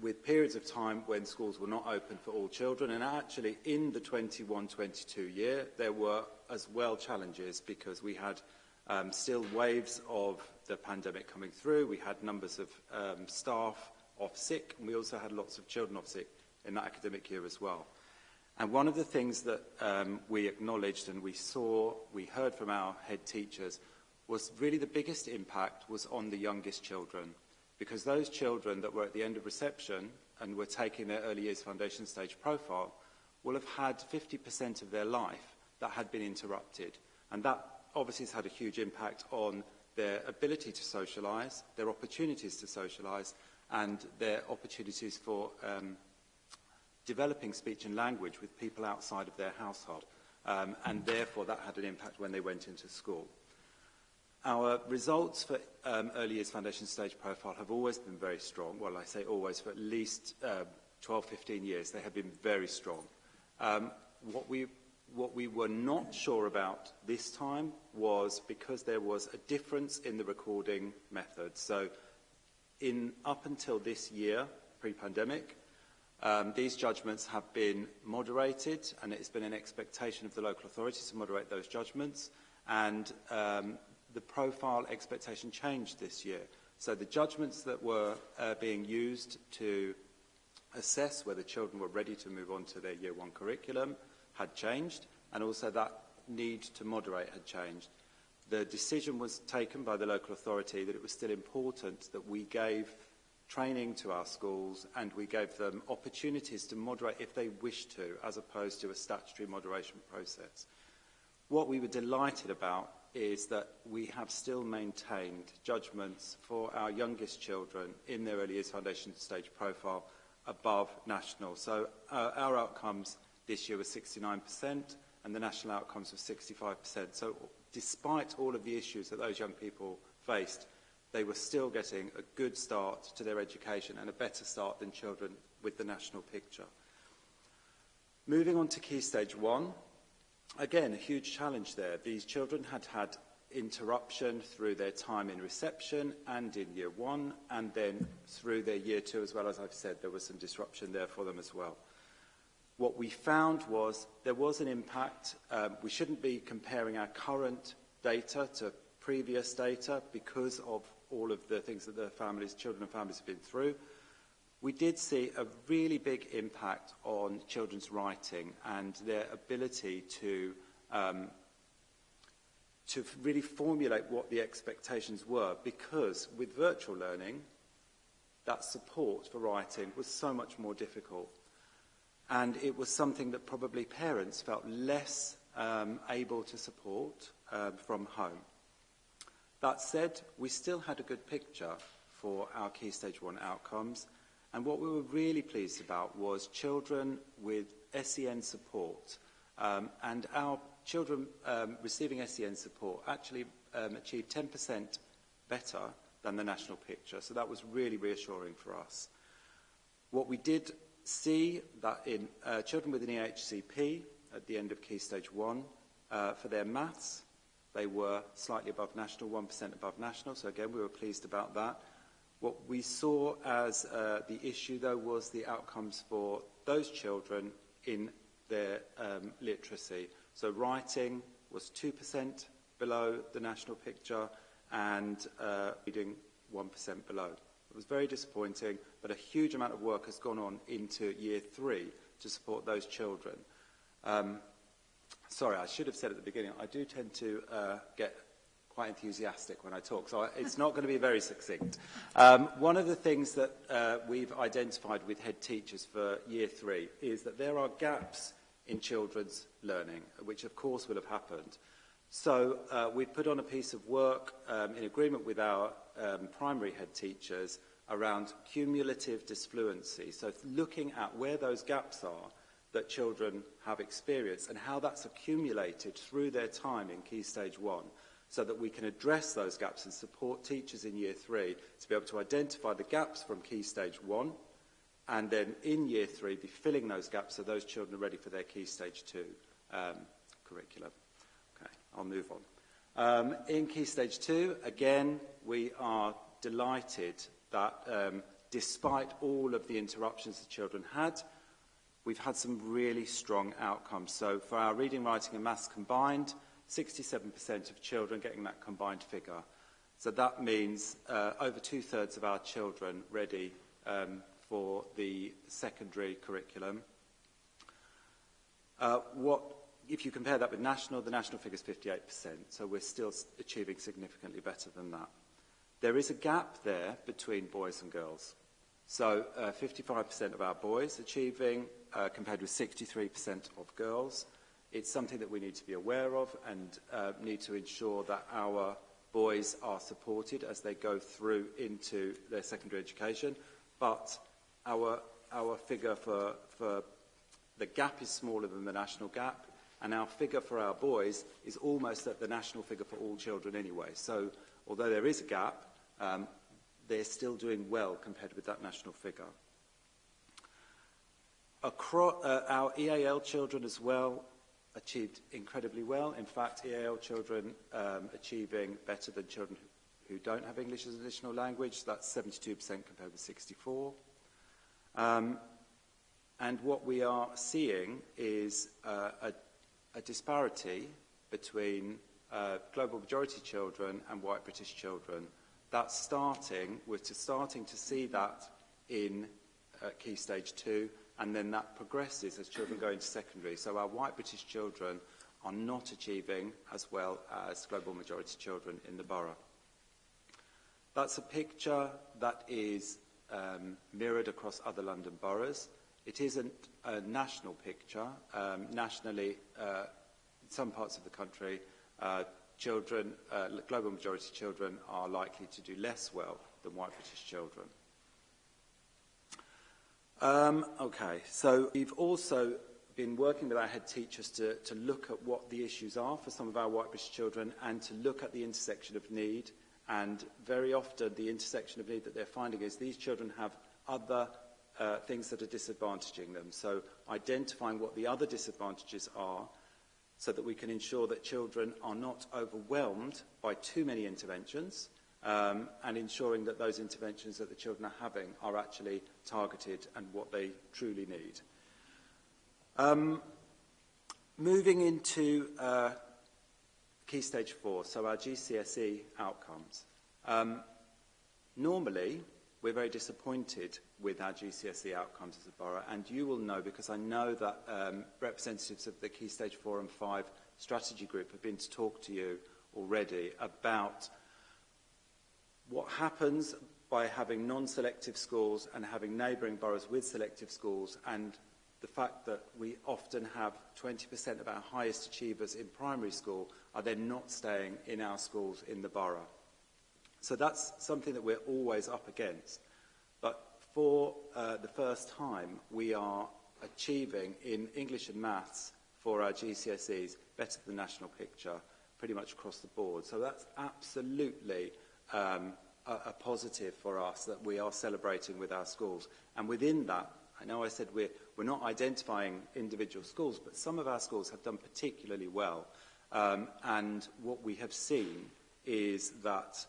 with periods of time when schools were not open for all children and actually in the 21-22 year there were as well challenges because we had um, still waves of the pandemic coming through, we had numbers of um, staff off sick, and we also had lots of children off sick in that academic year as well. And one of the things that um, we acknowledged and we saw, we heard from our head teachers, was really the biggest impact was on the youngest children. Because those children that were at the end of reception and were taking their early years foundation stage profile will have had 50% of their life that had been interrupted. And that obviously has had a huge impact on their ability to socialise, their opportunities to socialise, and their opportunities for um, developing speech and language with people outside of their household. Um, and therefore, that had an impact when they went into school. Our results for um, early years foundation stage profile have always been very strong. Well, I say always, for at least uh, 12, 15 years, they have been very strong. Um, what we What we were not sure about this time was because there was a difference in the recording method. So in up until this year, pre-pandemic, um, these judgments have been moderated and it's been an expectation of the local authorities to moderate those judgments and um, the profile expectation changed this year. So the judgments that were uh, being used to assess whether children were ready to move on to their year one curriculum – had changed and also that need to moderate had changed. The decision was taken by the local authority that it was still important that we gave training to our schools and we gave them opportunities to moderate if they wished to, as opposed to a statutory moderation process. What we were delighted about is that we have still maintained judgments for our youngest children in their early years foundation stage profile above national. So uh, our outcomes This year was 69% and the national outcomes was 65%. So despite all of the issues that those young people faced, they were still getting a good start to their education and a better start than children with the national picture. Moving on to Key Stage 1, again, a huge challenge there. These children had had interruption through their time in reception and in year one, and then through their year two as well. As I've said, there was some disruption there for them as well. What we found was there was an impact. Um, we shouldn't be comparing our current data to previous data because of all of the things that the families, children and families have been through. We did see a really big impact on children's writing and their ability to um, to really formulate what the expectations were because with virtual learning, that support for writing was so much more difficult. And it was something that probably parents felt less um, able to support um, from home. That said, we still had a good picture for our Key Stage 1 outcomes. And what we were really pleased about was children with SEN support. Um, and our children um, receiving SEN support actually um, achieved 10% better than the national picture. So that was really reassuring for us. What we did see that in uh, children with an EHCP at the end of Key Stage 1, uh, for their maths, they were slightly above national, 1% above national, so again, we were pleased about that. What we saw as uh, the issue, though, was the outcomes for those children in their um, literacy. So writing was 2% below the national picture and uh, reading 1% below. It was very disappointing, but a huge amount of work has gone on into year three to support those children. Um, sorry, I should have said at the beginning, I do tend to uh, get quite enthusiastic when I talk, so it's not going to be very succinct. Um, one of the things that uh, we've identified with head teachers for year three is that there are gaps in children's learning, which of course will have happened. So uh, we've put on a piece of work um, in agreement with our um, primary head teachers around cumulative disfluency. So looking at where those gaps are that children have experienced and how that's accumulated through their time in Key Stage 1 so that we can address those gaps and support teachers in Year 3 to be able to identify the gaps from Key Stage 1 and then in Year 3 be filling those gaps so those children are ready for their Key Stage 2 um, curriculum. Okay, I'll move on. Um, in Key Stage 2, again, we are delighted that um, despite all of the interruptions the children had, we've had some really strong outcomes. So for our reading, writing and maths combined, 67% of children getting that combined figure. So that means uh, over two-thirds of our children ready um, for the secondary curriculum. Uh, what if you compare that with national, the national figure is 58%, so we're still achieving significantly better than that. There is a gap there between boys and girls. So 55% uh, of our boys achieving uh, compared with 63% of girls. It's something that we need to be aware of and uh, need to ensure that our boys are supported as they go through into their secondary education. But our, our figure for, for the gap is smaller than the national gap. And our figure for our boys is almost at the national figure for all children anyway. So although there is a gap, um, they're still doing well compared with that national figure. Across, uh, our EAL children as well achieved incredibly well. In fact, EAL children um, achieving better than children who, don't have English as an additional language. That's 72% compared with 64. Um, and what we are seeing is uh, a a disparity between uh, global majority children and white British children. That's starting, we're to starting to see that in uh, Key Stage 2, and then that progresses as children go into secondary. So our white British children are not achieving as well as global majority children in the borough. That's a picture that is um, mirrored across other London boroughs. It isn't a national picture. Um, nationally, uh, in some parts of the country, uh, children, uh, global majority children are likely to do less well than white British children. Um, okay, so we've also been working with our head teachers to, to look at what the issues are for some of our white British children and to look at the intersection of need. And very often the intersection of need that they're finding is these children have other uh, things that are disadvantaging them. So identifying what the other disadvantages are so that we can ensure that children are not overwhelmed by too many interventions um, and ensuring that those interventions that the children are having are actually targeted and what they truly need. Um, moving into uh, key stage four, so our GCSE outcomes. Um, normally, We're very disappointed with our GCSE outcomes as a borough, and you will know because I know that um, representatives of the Key Stage 4 and 5 strategy group have been to talk to you already about what happens by having non-selective schools and having neighbouring boroughs with selective schools and the fact that we often have 20% of our highest achievers in primary school are then not staying in our schools in the borough. So that's something that we're always up against. But for uh, the first time, we are achieving in English and maths for our GCSEs better than the national picture pretty much across the board. So that's absolutely um, a, a positive for us that we are celebrating with our schools. And within that, I know I said we're, we're not identifying individual schools, but some of our schools have done particularly well. Um, and what we have seen is that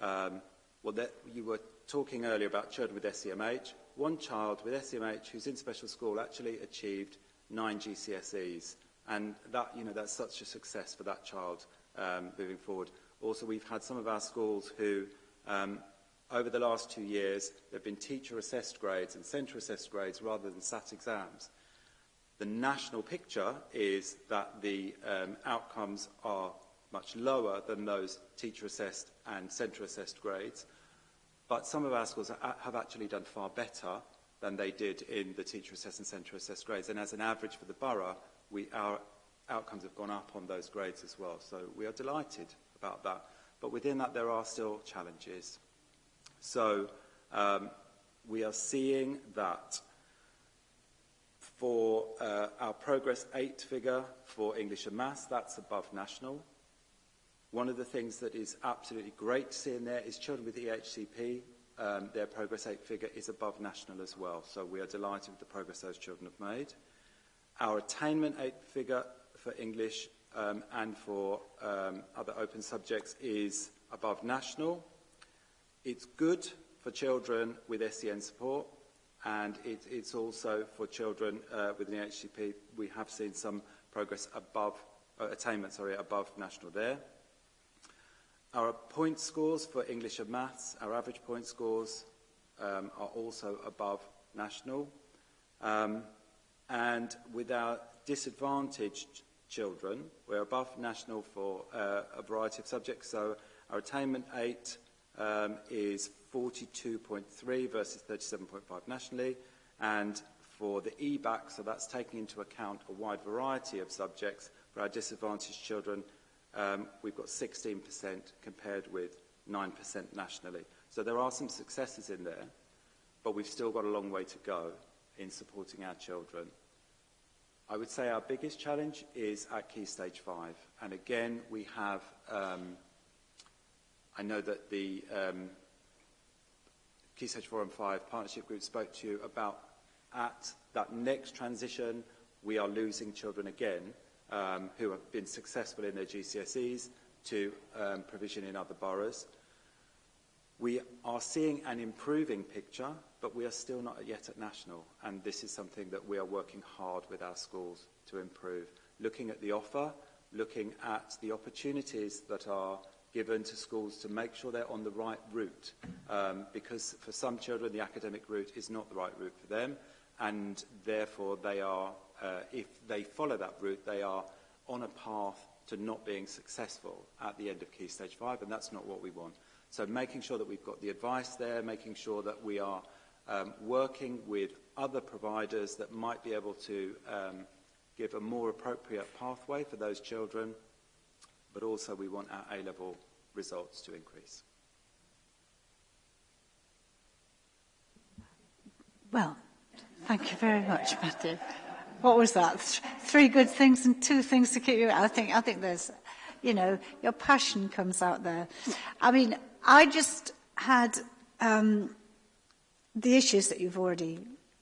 Um, well, that, you were talking earlier about children with SEMH. One child with SEMH who's in special school actually achieved nine GCSEs. And that, you know, that's such a success for that child um, moving forward. Also, we've had some of our schools who, um, over the last two years, there have been teacher-assessed grades and centre-assessed grades rather than SAT exams. The national picture is that the um, outcomes are much lower than those teacher-assessed and centre assessed grades. But some of our schools have actually done far better than they did in the teacher assessed and centre assessed grades. And as an average for the borough, we, our outcomes have gone up on those grades as well. So we are delighted about that. But within that, there are still challenges. So um, we are seeing that for uh, our progress 8 figure for English and Maths, that's above national. One of the things that is absolutely great to see in there is children with EHCP, um, their Progress eight figure is above national as well. So we are delighted with the progress those children have made. Our attainment eight figure for English um, and for um, other open subjects is above national. It's good for children with SEN support and it, it's also for children uh, with an EHCP. We have seen some progress above, uh, attainment, sorry, above national there. Our point scores for English and maths, our average point scores um, are also above national. Um, and with our disadvantaged children, we're above national for uh, a variety of subjects. So our attainment 8 um, is 42.3 versus 37.5 nationally. And for the EBAC, so that's taking into account a wide variety of subjects, for our disadvantaged children, um, we've got 16% compared with 9% nationally. So there are some successes in there, but we've still got a long way to go in supporting our children. I would say our biggest challenge is at Key Stage 5. And again, we have, um, I know that the um, Key Stage 4 and 5 partnership group spoke to you about at that next transition, we are losing children again um, who have been successful in their GCSEs to um, provision in other boroughs. We are seeing an improving picture, but we are still not yet at national, and this is something that we are working hard with our schools to improve. Looking at the offer, looking at the opportunities that are given to schools to make sure they're on the right route, um, because for some children the academic route is not the right route for them, and therefore they are uh, if they follow that route, they are on a path to not being successful at the end of Key Stage 5, and that's not what we want. So making sure that we've got the advice there, making sure that we are um, working with other providers that might be able to um, give a more appropriate pathway for those children, but also we want our A-level results to increase. Well, thank you very much, Matthew what was that? Th three good things and two things to keep you. I think I think there's, you know, your passion comes out there. I mean, I just had um, the issues that you've already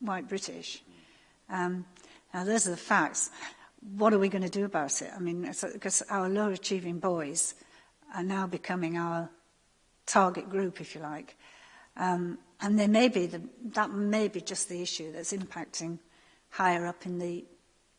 white British. Um, now, those are the facts. What are we going to do about it? I mean, because our lower achieving boys are now becoming our target group, if you like. Um, and there may be the, that may be just the issue that's impacting higher up in the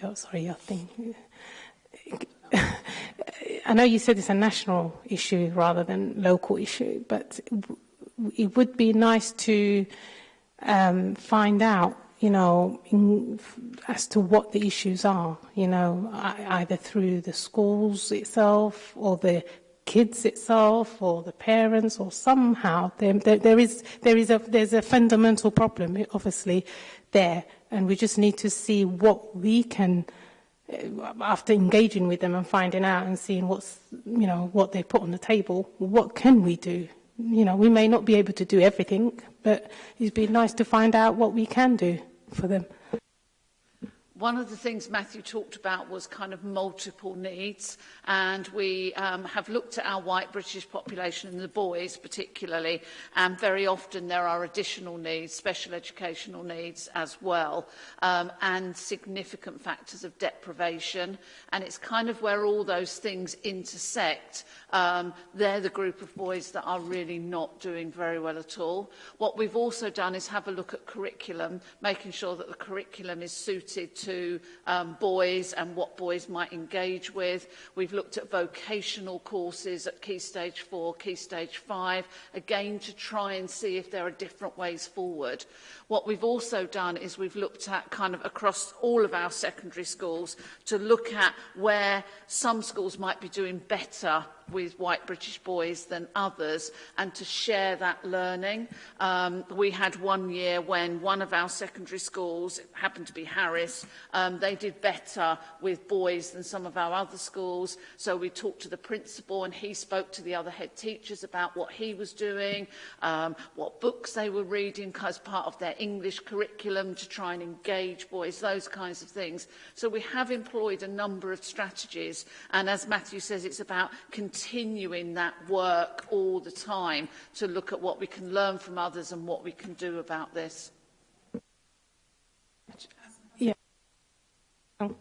your, sorry, your thing. I know you said it's a national issue rather than local issue, but it would be nice to um, find out, you know, in, as to what the issues are, you know, e-, either through the schools itself or the kids itself or the parents or somehow there, there, there is there is a there's a fundamental problem eh, obviously there and we just need to see what we can eh, after engaging with them and finding out and seeing what's you know what they put on the table what can we do you know we may not be able to do everything but it'd be nice to find out what we can do for them One of the things Matthew talked about was kind of multiple needs and we um, have looked at our white British population and the boys particularly and very often there are additional needs, special educational needs as well um, and significant factors of deprivation and it's kind of where all those things intersect. Um, they're the group of boys that are really not doing very well at all. What we've also done is have a look at curriculum, making sure that the curriculum is suited to to um, boys and what boys might engage with. We've looked at vocational courses at Key Stage 4, Key Stage 5, again to try and see if there are different ways forward. What we've also done is we've looked at kind of across all of our secondary schools to look at where some schools might be doing better with white British boys than others and to share that learning. Um, we had one year when one of our secondary schools, it happened to be Harris, um, they did better with boys than some of our other schools. So we talked to the principal and he spoke to the other head teachers about what he was doing, um, what books they were reading as part of their English curriculum to try and engage boys, those kinds of things. So we have employed a number of strategies. And as Matthew says, it's about continuing continuing that work all the time to look at what we can learn from others and what we can do about this. Yeah. Oh.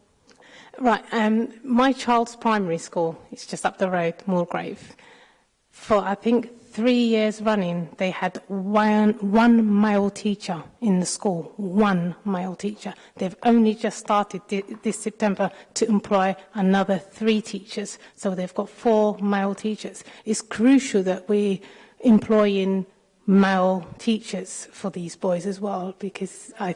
Right, um, my child's primary school, it's just up the road, Moorgrave. For I think three years running, they had one, one male teacher in the school, one male teacher. They've only just started this September to employ another three teachers. So they've got four male teachers. It's crucial that we employ in male teachers for these boys as well, because I...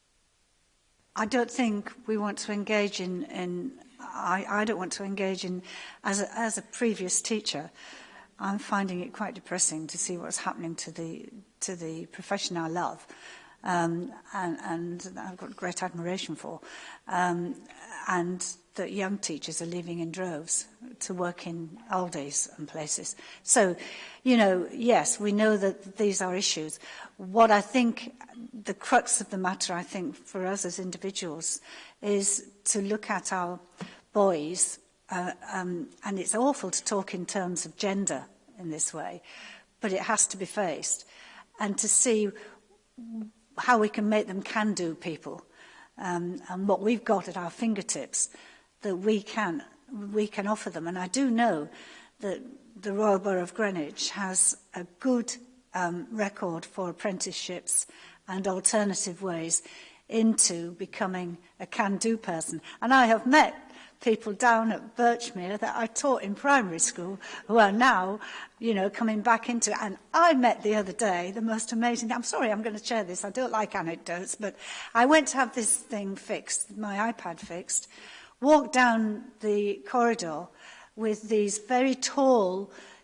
I don't think we want to engage in, in I, I don't want to engage in, as a, as a previous teacher, I'm finding it quite depressing to see what's happening to the, to the profession I love um, and, and I've got great admiration for, um, and that young teachers are leaving in droves to work in Aldi's and places. So, you know, yes, we know that these are issues. What I think the crux of the matter, I think, for us as individuals is to look at our boys, uh, um, and it's awful to talk in terms of gender in this way, but it has to be faced, and to see how we can make them can-do people. Um, and what we've got at our fingertips that we can, we can offer them. And I do know that the Royal Borough of Greenwich has a good um, record for apprenticeships and alternative ways into becoming a can-do person. And I have met people down at Birchmere that I taught in primary school who are now, you know, coming back into it. And I met the other day the most amazing, I'm sorry, I'm going to share this. I don't like anecdotes, but I went to have this thing fixed, my iPad fixed, walked down the corridor with these very tall,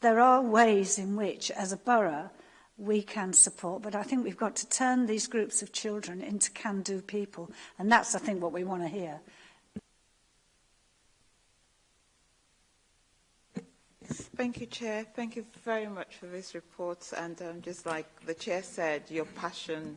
there are ways in which, as a borough, we can support. But I think we've got to turn these groups of children into can-do people. And that's, I think, what we want to hear. Thank you, Chair. Thank you very much for this report. And um, just like the Chair said, your passion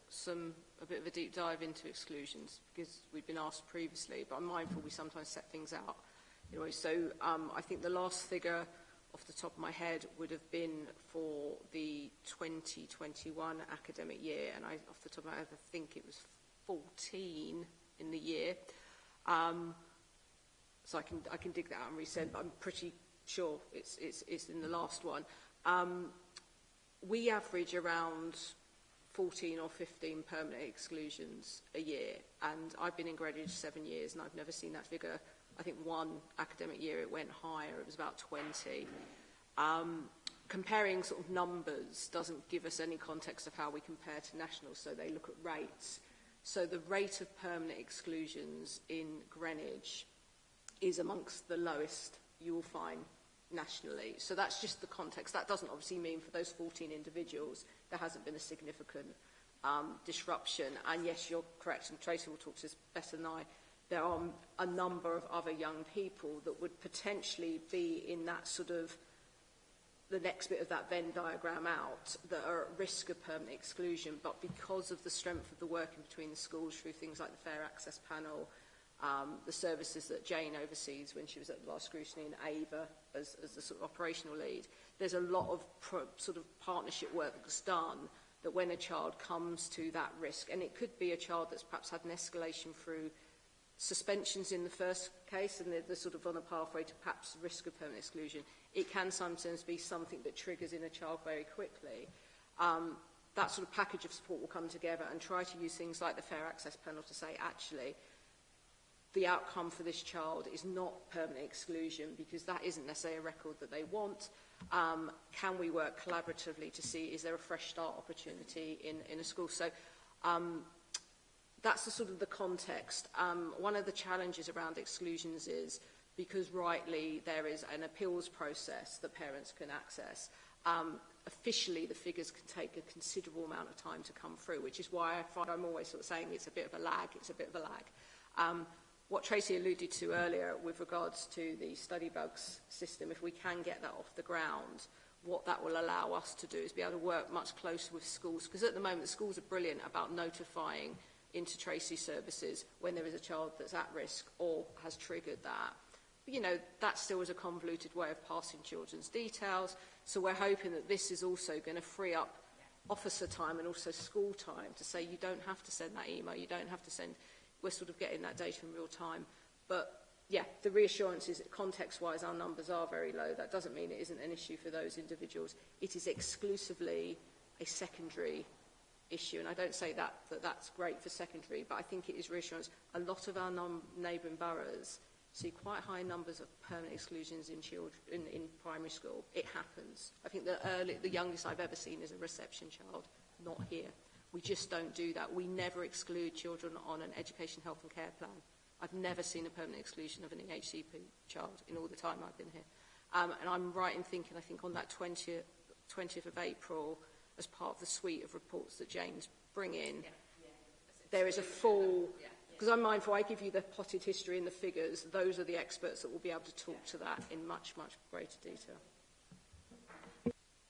some a bit of a deep dive into exclusions because we'd been asked previously, but I'm mindful we sometimes set things out. Anyway, so um, I think the last figure off the top of my head would have been for the 2021 academic year, and I, off the top of my head, I think it was 14 in the year. Um, so I can I can dig that out and resend, but I'm pretty sure it's it's it's in the last one. Um, we average around 14 or 15 permanent exclusions a year, and I've been in graduate seven years, and I've never seen that figure. I think one academic year it went higher, it was about 20. Um, comparing sort of numbers doesn't give us any context of how we compare to nationals, so they look at rates. So the rate of permanent exclusions in Greenwich is amongst the lowest you will find nationally. So that's just the context. That doesn't obviously mean for those 14 individuals there hasn't been a significant um, disruption. And yes, you're correct, and Tracy will talk to us better than I, there are a number of other young people that would potentially be in that sort of the next bit of that Venn diagram out that are at risk of permanent exclusion, but because of the strength of the working between the schools through things like the Fair Access Panel, um, the services that Jane oversees when she was at the last scrutiny in AVA, as, as the sort of operational lead, there's a lot of pro, sort of partnership work that's done that when a child comes to that risk, and it could be a child that's perhaps had an escalation through suspensions in the first case and they're, they're sort of on a pathway to perhaps risk of permanent exclusion, it can sometimes be something that triggers in a child very quickly. Um, that sort of package of support will come together and try to use things like the Fair Access Panel to say, actually, the outcome for this child is not permanent exclusion because that isn't necessarily a record that they want. Um, can we work collaboratively to see is there a fresh start opportunity in, in a school? So um, that's the sort of the context. Um, one of the challenges around exclusions is because rightly there is an appeals process that parents can access. Um, officially, the figures can take a considerable amount of time to come through, which is why I find I'm always sort of saying it's a bit of a lag, it's a bit of a lag. Um, what Tracy alluded to earlier with regards to the study bugs system, if we can get that off the ground, what that will allow us to do is be able to work much closer with schools. Because at the moment, schools are brilliant about notifying into Tracy services when there is a child that's at risk or has triggered that. But, you know, that still is a convoluted way of passing children's details. So we're hoping that this is also going to free up officer time and also school time to say you don't have to send that email, you don't have to send we're sort of getting that data in real time. But yeah, the reassurance is that context-wise our numbers are very low. That doesn't mean it isn't an issue for those individuals. It is exclusively a secondary issue. And I don't say that, that that's great for secondary, but I think it is reassurance. A lot of our neighbouring boroughs see quite high numbers of permanent exclusions in, children, in, in primary school. It happens. I think the, early, the youngest I've ever seen is a reception child, not here. We just don't do that. We never exclude children on an education, health and care plan. I've never seen a permanent exclusion of an EHCP child in all the time I've been here. Um, and I'm right in thinking, I think on that 20th, 20th of April, as part of the suite of reports that Jane's bring in, yeah, yeah. there is a full... Because yeah, I'm mindful, I give you the potted history and the figures. Those are the experts that will be able to talk to that in much, much greater detail.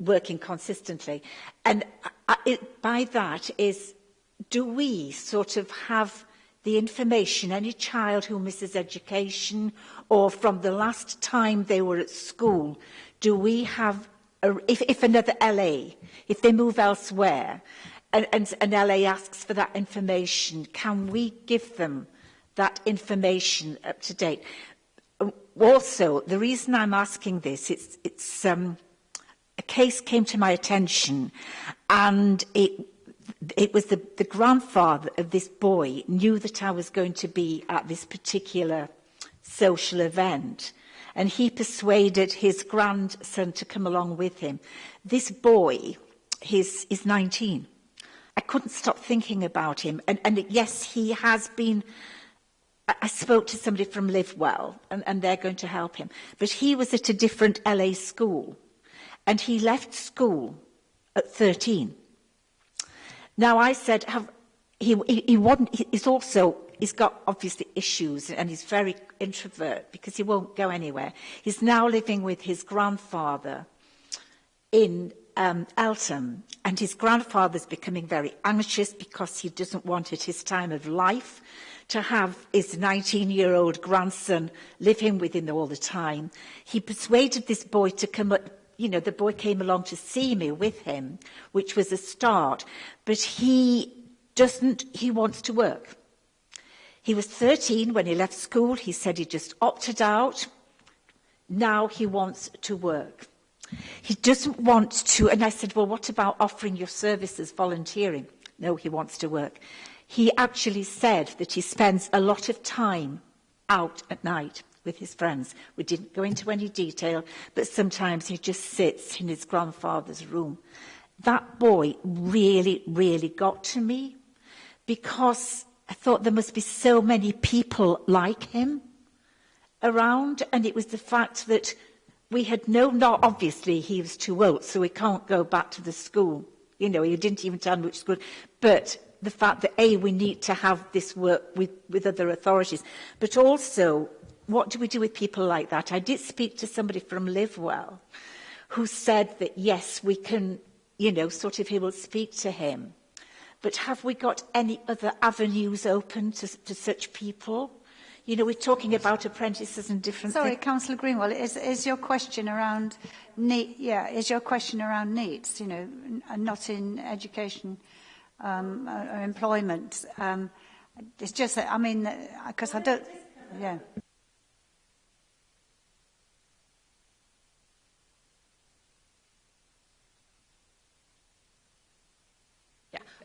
working consistently. And I, uh, it, by that is do we sort of have the information, any child who misses education or from the last time they were at school, do we have, a, if, if another LA, if they move elsewhere and, and an LA asks for that information, can we give them that information up to date? Also, the reason I'm asking this, it's, it's um, a case came to my attention and it it was the, the grandfather of this boy knew that I was going to be at this particular social event and he persuaded his grandson to come along with him. This boy his, is 19. I couldn't stop thinking about him. And, and yes, he has been. I, spoke to somebody from LiveWell, and, and they're going to help him. But he was at a different LA school, and he left school at 13. Now, I said, have, he, he, he wasn't, he's also, he's got obviously issues and he's very introvert because he won't go anywhere. He's now living with his grandfather in um, Eltham and his grandfather's becoming very anxious because he doesn't want at his time of life to have his 19-year-old grandson living with him all the time. He persuaded this boy to come up you know, the boy came along to see me with him, which was a start. But he doesn't, he wants to work. He was 13 when he left school. He said he just opted out. Now he wants to work. He doesn't want to, and I said, well, what about offering your services, volunteering? No, he wants to work. He actually said that he spends a lot of time out at night with his friends. We didn't go into any detail, but sometimes he just sits in his grandfather's room. That boy really, really got to me because I thought there must be so many people like him around. And it was the fact that we had no, not obviously he was too old, so we can't go back to the school. You know, he didn't even tell me which school. But the fact that, A, we need to have this work with, with other authorities, but also what do we do with people like that? I did speak to somebody from LiveWell who said that, yes, we can, you know, sort of he will speak to him. But have we got any other avenues open to, to such people? You know, we're talking about apprentices and different Sorry, things. Councillor Greenwell, is, is your question around need, yeah, is your question around needs, you know, uh, not in education um, uh, or employment? Um, it's just that, I mean, because uh, I don't, yeah.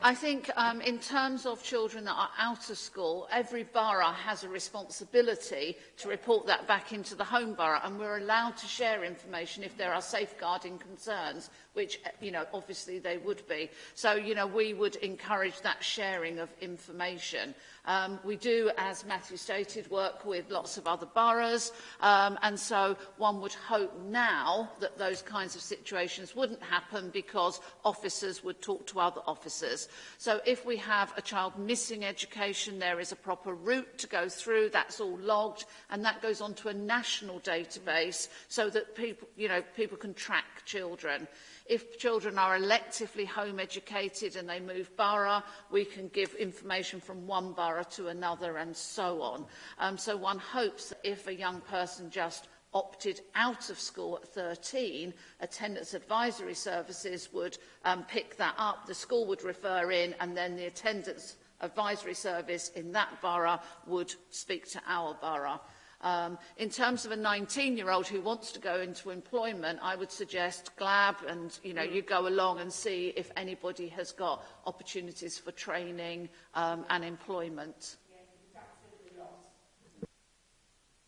I think um, in terms of children that are out of school, every borough has a responsibility to report that back into the home borough and we're allowed to share information if there are safeguarding concerns which, uh, you know, obviously they would be. So, you know, we would encourage that sharing of information. Um, we do, as Matthew stated, work with lots of other boroughs. Um, and so one would hope now that those kinds of situations wouldn't happen because officers would talk to other officers. So if we have a child missing education, there is a proper route to go through. That's all logged and that goes onto a national database so that people, you know, people can track children. If children are electively home educated and they move borough, we can give information from one borough to another and so on. Um, so one hopes that if a young person just opted out of school at 13, attendance advisory services would um, pick that up, the school would refer in, and then the attendance advisory service in that borough would speak to our borough. Um, in terms of a 19-year-old who wants to go into employment, I would suggest GLAB and, you know, you go along and see if anybody has got opportunities for training um, and employment.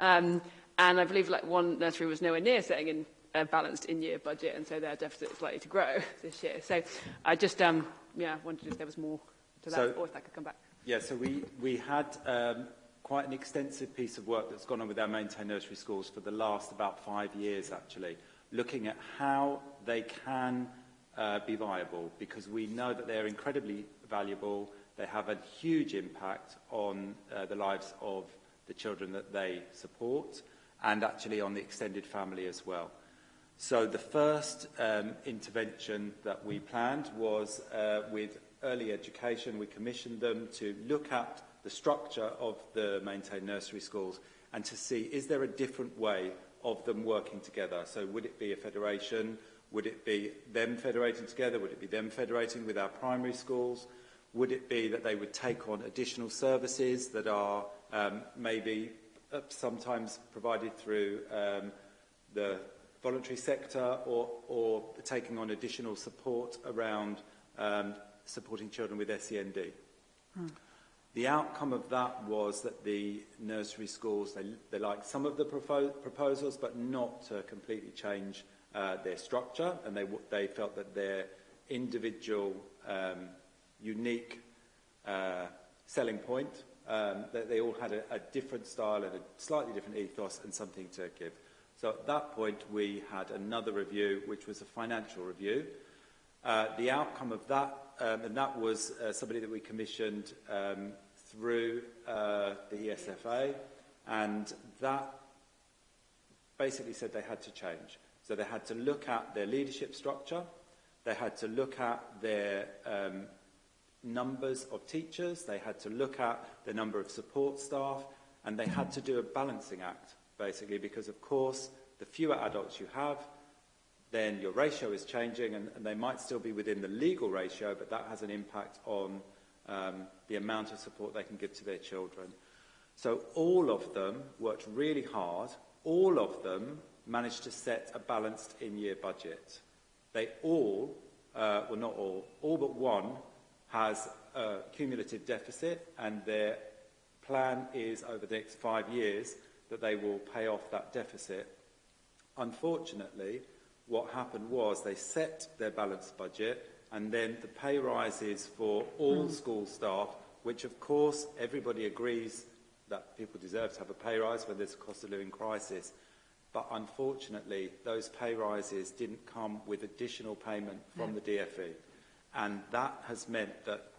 um, and I believe like one nursery was nowhere near setting in a balanced in-year budget, and so their deficit is likely to grow this year. So I just um, yeah wondered if there was more to that, so, or if that could come back. Yeah, so we we had. Um, quite an extensive piece of work that's gone on with our maintained Nursery Schools for the last about five years, actually, looking at how they can uh, be viable because we know that they're incredibly valuable. They have a huge impact on uh, the lives of the children that they support and actually on the extended family as well. So the first um, intervention that we planned was uh, with early education. We commissioned them to look at the structure of the maintained nursery schools and to see is there a different way of them working together. So would it be a federation? Would it be them federating together? Would it be them federating with our primary schools? Would it be that they would take on additional services that are um, maybe uh, sometimes provided through um, the voluntary sector or, or taking on additional support around um, supporting children with SEND? Hmm. The outcome of that was that the nursery schools, they, they liked some of the proposals, but not to completely change uh, their structure. And they, they felt that their individual, um, unique uh, selling point, um, that they all had a, a different style and a slightly different ethos and something to give. So at that point, we had another review, which was a financial review, Uh, the outcome of that, um, and that was uh, somebody that we commissioned um, through uh, the ESFA, and that basically said they had to change. So they had to look at their leadership structure, they had to look at their um, numbers of teachers, they had to look at the number of support staff, and they had to do a balancing act, basically, because of course, the fewer adults you have, then your ratio is changing and, and they might still be within the legal ratio, but that has an impact on um, the amount of support they can give to their children. So all of them worked really hard. All of them managed to set a balanced in-year budget. They all, uh, well not all, all but one has a cumulative deficit and their plan is over the next five years that they will pay off that deficit. Unfortunately, what happened was they set their balanced budget and then the pay rises for all mm. school staff, which of course everybody agrees that people deserve to have a pay rise when there's a cost of living crisis. But unfortunately, those pay rises didn't come with additional payment from no. Hmm. the DFE. And that has meant that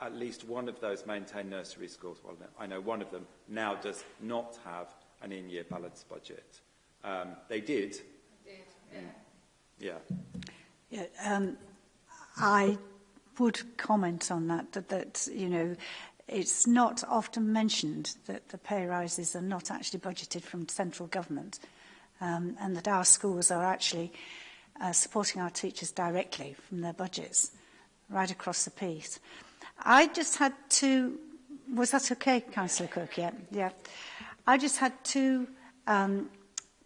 at least one of those maintained nursery schools, well, I know one of them, now does not have an in-year balanced budget. Um, they did Yeah. Yeah. Um, I would comment on that, that, that you know, it's not often mentioned that the pay rises are not actually budgeted from central government um, and that our schools are actually uh, supporting our teachers directly from their budgets right across the piece. I just had to... Was that okay, Councillor Cook? Yeah. yeah. I just had two um,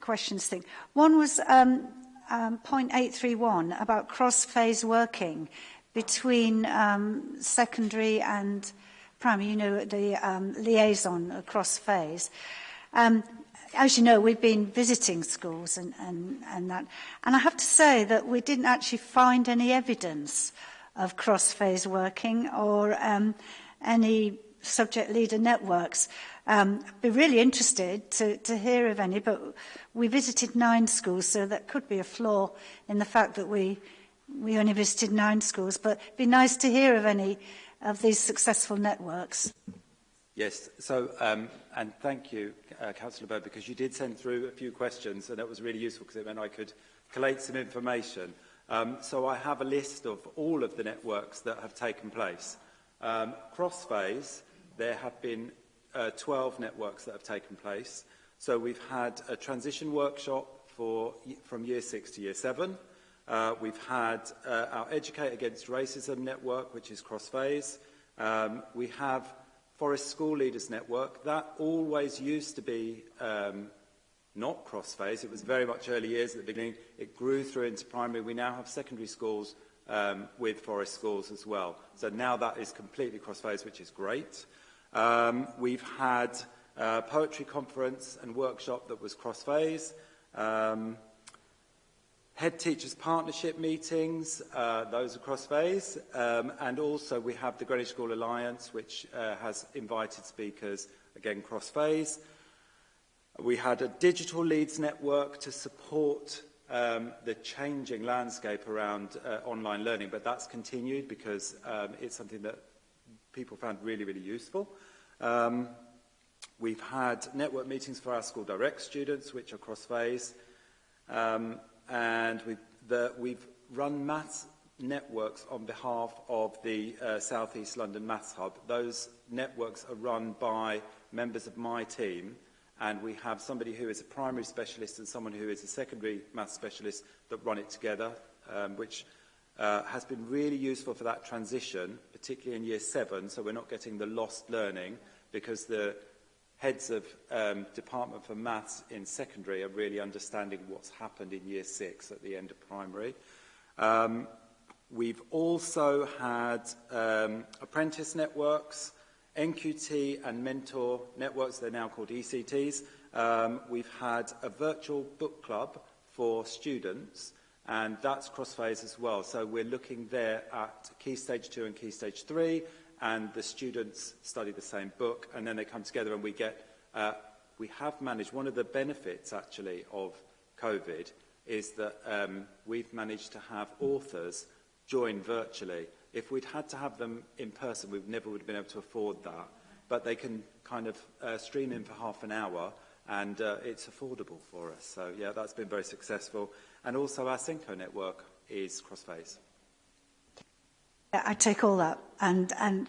questions thing. One was um, um, point 831 about cross-phase working between um, secondary and primary, you know, the um, liaison across phase. Um, as you know, we've been visiting schools and, and, and that. And I have to say that we didn't actually find any evidence of cross-phase working or um, any subject leader networks. Um, I'd be really interested to, to hear of any, but we visited nine schools, so that could be a flaw in the fact that we, we only visited nine schools. But it'd be nice to hear of any of these successful networks. Yes, so, um, and thank you, uh, Councillor Bird, because you did send through a few questions, and that was really useful because it meant I could collate some information. Um, so I have a list of all of the networks that have taken place. Um, cross phase, there have been uh, 12 networks that have taken place. So we've had a transition workshop for, from year six to year seven. Uh, we've had uh, our Educate Against Racism network, which is cross-phase. Um, we have Forest School Leaders Network. That always used to be um, not cross-phase. It was very much early years at the beginning. It grew through into primary. We now have secondary schools um, with forest schools as well. So now that is completely cross-phase, which is great. Um, we've had a uh, poetry conference and workshop that was cross-phase. Um, head teachers partnership meetings, uh, those are cross-phase. Um, and also we have the Greenwich School Alliance, which uh, has invited speakers, again, cross-phase. We had a digital leads network to support um, the changing landscape around uh, online learning, but that's continued because um, it's something that people found really, really useful. Um, we've had network meetings for our School Direct students, which are cross-phase, um, and we've, the, we've run maths networks on behalf of the uh, South East London Maths Hub. Those networks are run by members of my team, and we have somebody who is a primary specialist and someone who is a secondary maths specialist that run it together, um, which uh, has been really useful for that transition particularly in year seven, so we're not getting the lost learning because the heads of um, Department for Maths in secondary are really understanding what's happened in year six at the end of primary. Um, we've also had um, apprentice networks, NQT and mentor networks, they're now called ECTs. Um, we've had a virtual book club for students and that's Crossphase as well. So we're looking there at Key Stage 2 and Key Stage 3, and the students study the same book, and then they come together and we get... Uh, we have managed... One of the benefits, actually, of COVID is that um, we've managed to have authors join virtually. If we'd had to have them in person, we never would have been able to afford that. But they can kind of uh, stream in for half an hour, and uh, it's affordable for us. So, yeah, that's been very successful. And also our Synco network is cross-phase. I take all that and, and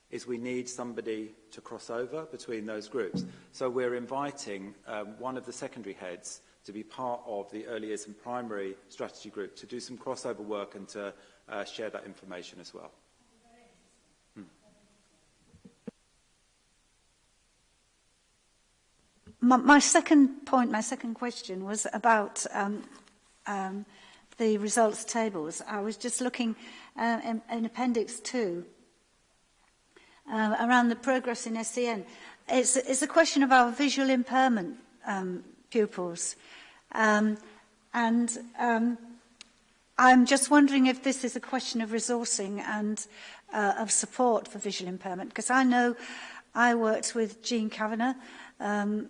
is we need somebody to cross over between those groups. So we're inviting um, one of the secondary heads to be part of the early years and primary strategy group to do some crossover work and to uh, share that information as well. my, my second point, my second question was about um, um, the results tables. I was just looking uh, in, in Appendix 2 uh, around the progress in SEN. It's, it's a question of our visual impairment um, pupils. Um, and um, I'm just wondering if this is a question of resourcing and uh, of support for visual impairment, because I know I worked with Jean Kavanagh um,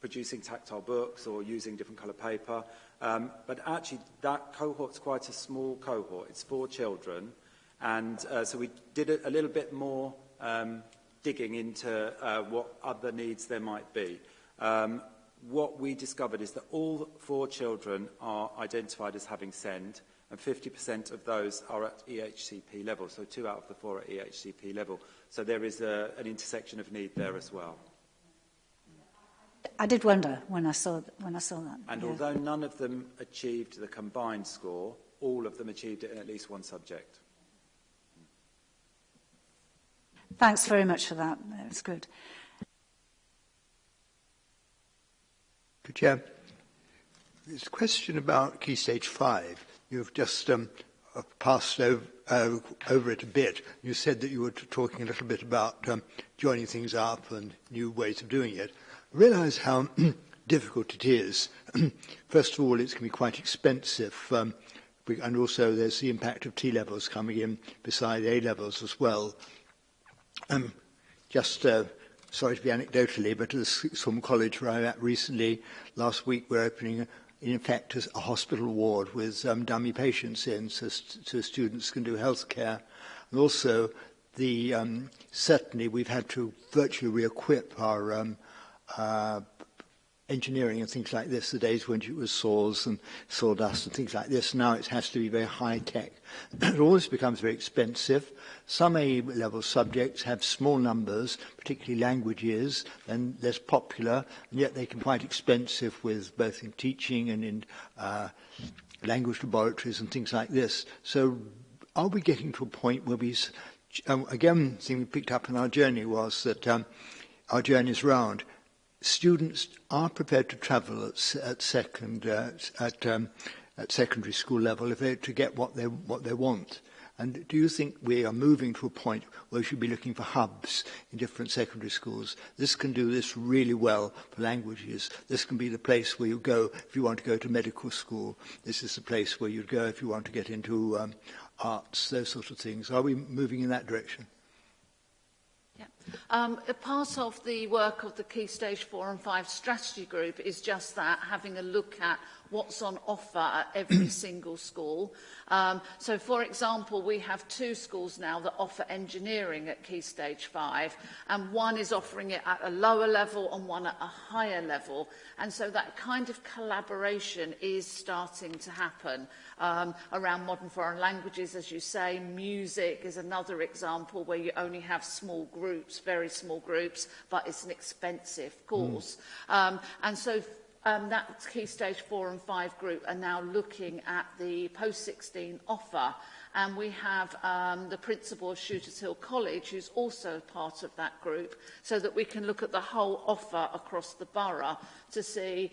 producing tactile books or using different colour paper. Um, but actually, that cohort's quite a small cohort. It's four children. And uh, so we did a, a little bit more um, digging into uh, what other needs there might be. Um, what we discovered is that all four children are identified as having SEND, and 50% of those are at EHCP level, so two out of the four are EHCP level. So there is a, an intersection of need there as well. I did wonder when I saw, when I saw that. And yeah. although none of them achieved the combined score, all of them achieved it in at least one subject. Thanks very much for that. That's good. Good Chair. This question about Key Stage 5, you've just um, passed over, uh, over it a bit. You said that you were talking a little bit about um, joining things up and new ways of doing it realise how difficult it is. First of all, it's going to be quite expensive. Um, and also there's the impact of T levels coming in beside A levels as well. Um, just uh, sorry to be anecdotally, but at the Swim College where I'm at recently, last week we're opening, in effect, a hospital ward with um, dummy patients in, so, st so students can do healthcare. And also, the um, certainly we've had to virtually re-equip our um, uh, engineering and things like this, the days when it was saws and sawdust and things like this. Now it has to be very high tech. it always becomes very expensive. Some A-level subjects have small numbers, particularly languages, and less popular, and yet they can quite expensive with both in teaching and in uh, language laboratories and things like this. So are we getting to a point where we, um, again, the thing we picked up in our journey was that um, our journey is round students are prepared to travel at, at second uh, at um, at secondary school level if they to get what they what they want. And do you think we are moving to a point where we should be looking for hubs in different secondary schools? This can do this really well for languages. This can be the place where you go if you want to go to medical school. This is the place where you'd go if you want to get into um, arts, those sort of things. Are we moving in that direction? Um, a part of the work of the Key Stage 4 and 5 strategy group is just that, having a look at what's on offer at every single school. Um, so, for example, we have two schools now that offer engineering at Key Stage 5, and one is offering it at a lower level and one at a higher level. And so that kind of collaboration is starting to happen um, around modern foreign languages, as you say. Music is another example where you only have small groups, very small groups, but it's an expensive hmm. course. Mm. Um, and so um, that key stage four and five group are now looking at the post-16 offer. And we have um, the principal of Shooters Hill College, who's also part of that group, so that we can look at the whole offer across the borough to see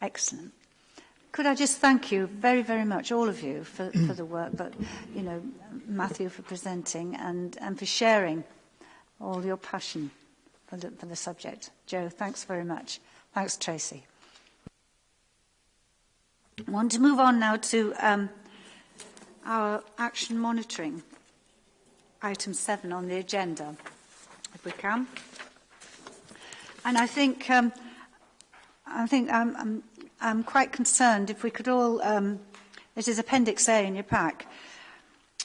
Excellent. Could I just thank you very, very much, all of you, for, for the work, but, you know, Matthew for presenting and, and for sharing all your passion for the, for the subject. Joe, thanks very much. Thanks, Tracy. I want to move on now to um, our action monitoring, item seven on the agenda we can. And I think, um, I think I'm, I'm, I'm quite concerned if we could all, um, it is Appendix A in your pack,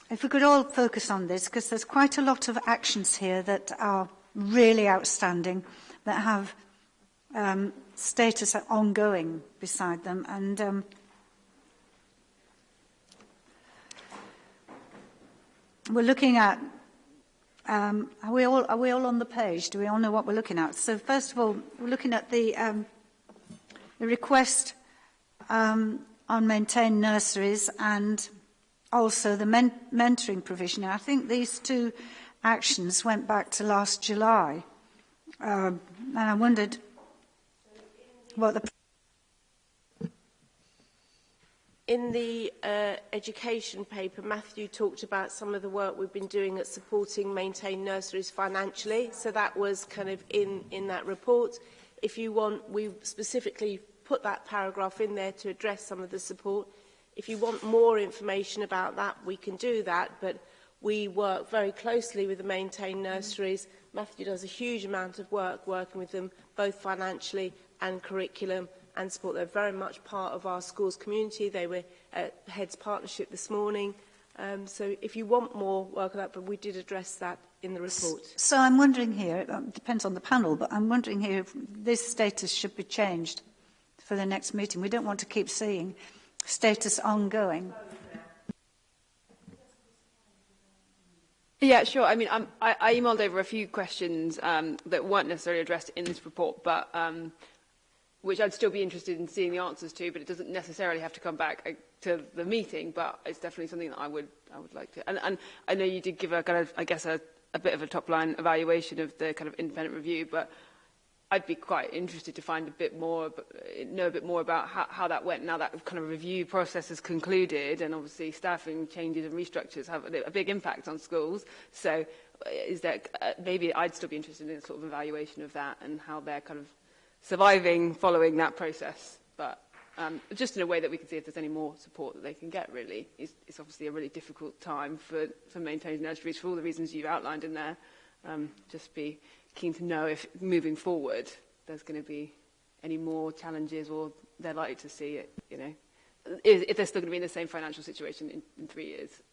if we could all focus on this, because there's quite a lot of actions here that are really outstanding, that have um, status ongoing beside them. And um, we're looking at Um, are, we all, are we all on the page? Do we all know what we're looking at? So first of all, we're looking at the, um, the request um, on maintained nurseries and also the men mentoring provision. I think these two actions went back to last July. Um, and I wondered what the... In the uh, education paper, Matthew talked about some of the work we've been doing at supporting maintained nurseries financially. So that was kind of in, in that report. If you want, we specifically put that paragraph in there to address some of the support. If you want more information about that, we can do that, but we work very closely with the maintained nurseries. Matthew does a huge amount of work working with them, both financially and curriculum, and support. They're very much part of our schools community. They were at uh, Heads Partnership this morning. Um, so if you want more work on that, but we did address that in the report. So I'm wondering here, it um, depends on the panel, but I'm wondering here if this status should be changed for the next meeting. We don't want to keep seeing status ongoing. Yeah, sure. I mean, I'm, um, I, I emailed over a few questions um, that weren't necessarily addressed in this report, but um, which I'd still be interested in seeing the answers to, but it doesn't necessarily have to come back uh, to the meeting, but it's definitely something that I would, I would like to. And, and I know you did give a kind of, I guess, a, a bit of a top line evaluation of the kind of independent review, but I'd be quite interested to find a bit more, uh, know a bit more about how, how that went now that kind of review process has concluded and obviously staffing changes and restructures have a, big impact on schools. So uh, is there, uh, maybe I'd still be interested in a sort of evaluation of that and how they're kind of surviving following that process. But um, just in a way that we can see if there's any more support that they can get, really. It's, it's obviously a really difficult time for, for maintaining nurseries for all the reasons you've outlined in there. Um, just be keen to know if moving forward there's going to be any more challenges or they're likely to see it, you know. If, if they're still going to be in the same financial situation in, in three years,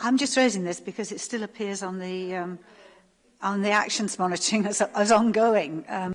I'm just raising this because it still appears on the um, on the actions monitoring as, as ongoing. Um,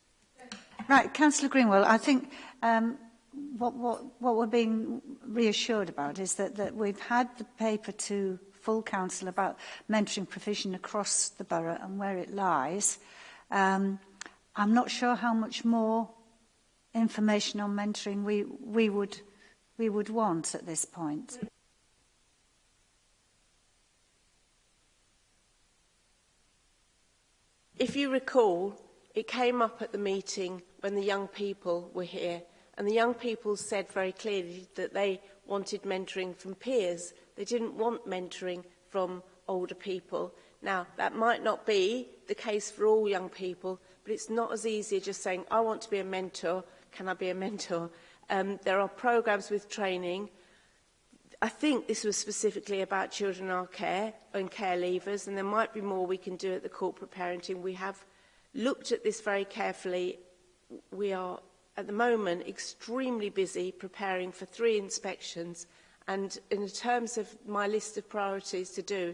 Right, Councillor Greenwell, I think. Um, what, what, what we're being reassured about is that, that we've had the paper to full council about mentoring provision across the borough and where it lies. Um, I'm not sure how much more information on mentoring we, we, would, we would want at this point. If you recall, it came up at the meeting when the young people were here And the young people said very clearly that they wanted mentoring from peers. They didn't want mentoring from older people. Now, that might not be the case for all young people, but it's not as easy as just saying, I want to be a mentor, can I be a mentor? Um, there are programs with training. I think this was specifically about children in our care and care leavers, and there might be more we can do at the corporate parenting. We have looked at this very carefully. We are at the moment extremely busy preparing for three inspections and in terms of my list of priorities to do,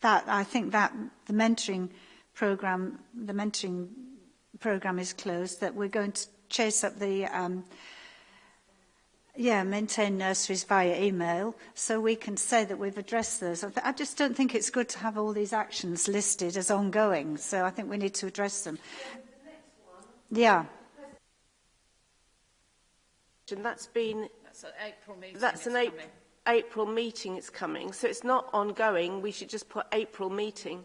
that I think that the mentoring program, the mentoring program is closed, that we're going to chase up the um, Yeah, maintain nurseries via email, so we can say that we've addressed those. I, just don't think it's good to have all these actions listed as ongoing, so I think we need to address them. The yeah question. That's been... That's an April meeting. That's an April... April meeting it's coming, so it's not ongoing. We should just put April meeting.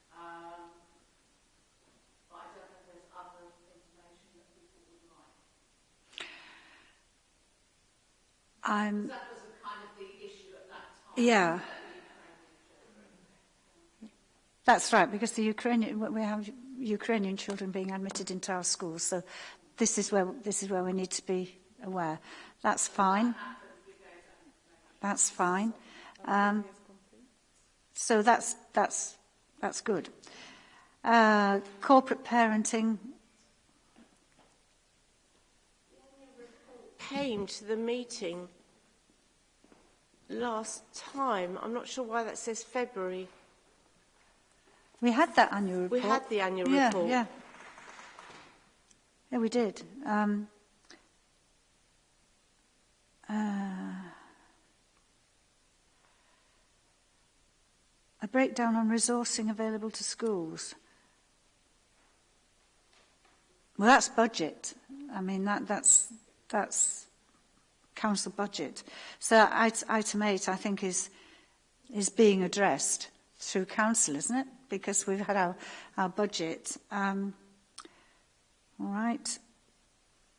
um, I don't there's other information that Um, Yeah. That's right, because the Ukrainian, we have Ukrainian children being admitted into our schools, so this is where, this is where we need to be aware. That's fine. That's fine. Um, so that's, that's, that's good. Uh, corporate parenting. Came to the meeting last time. I'm not sure why that says February. We had that annual report. We had the annual yeah, report. Yeah, yeah. we did. Um, uh, a breakdown on resourcing available to schools. Well, that's budget. I mean, that, that's, that's council budget. So item 8, I think, is, is being addressed through council, isn't it? Because we've had our, our budget. Um, all right.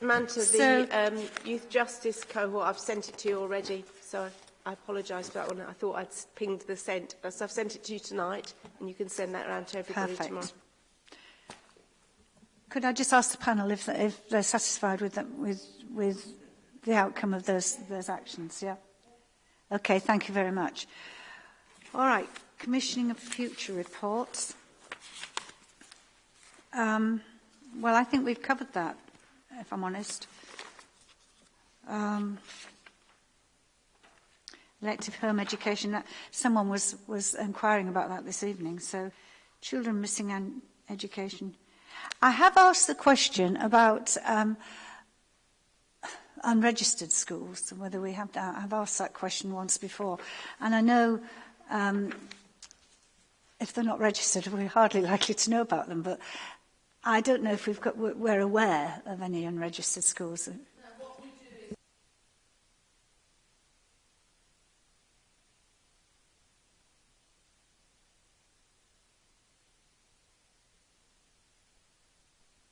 Manta, so, the um, youth justice cohort, I've sent it to you already, so I apologise for that one. I thought I'd pinged the sent. Uh, so I've sent it to you tonight, and you can send that around to everybody Perfect. tomorrow. Could I just ask the panel if, if they're satisfied with, them, with, with the outcome of those, those actions? Yeah. Okay, thank you very much. All right, commissioning of future reports. Um, well, I think we've covered that, if I'm honest. Um, elective home education, that, someone was, was inquiring about that this evening. So children missing an education. I have asked the question about um, unregistered schools and whether we have that. I've asked that question once before. And I know um, if they're not registered, we're hardly likely to know about them. But I don't know if we've got, we're aware of any unregistered schools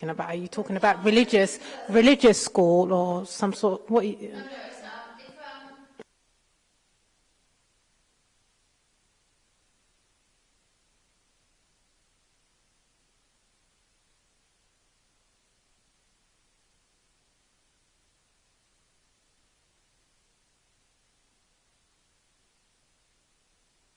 about are you talking about religious religious school or some sort what you,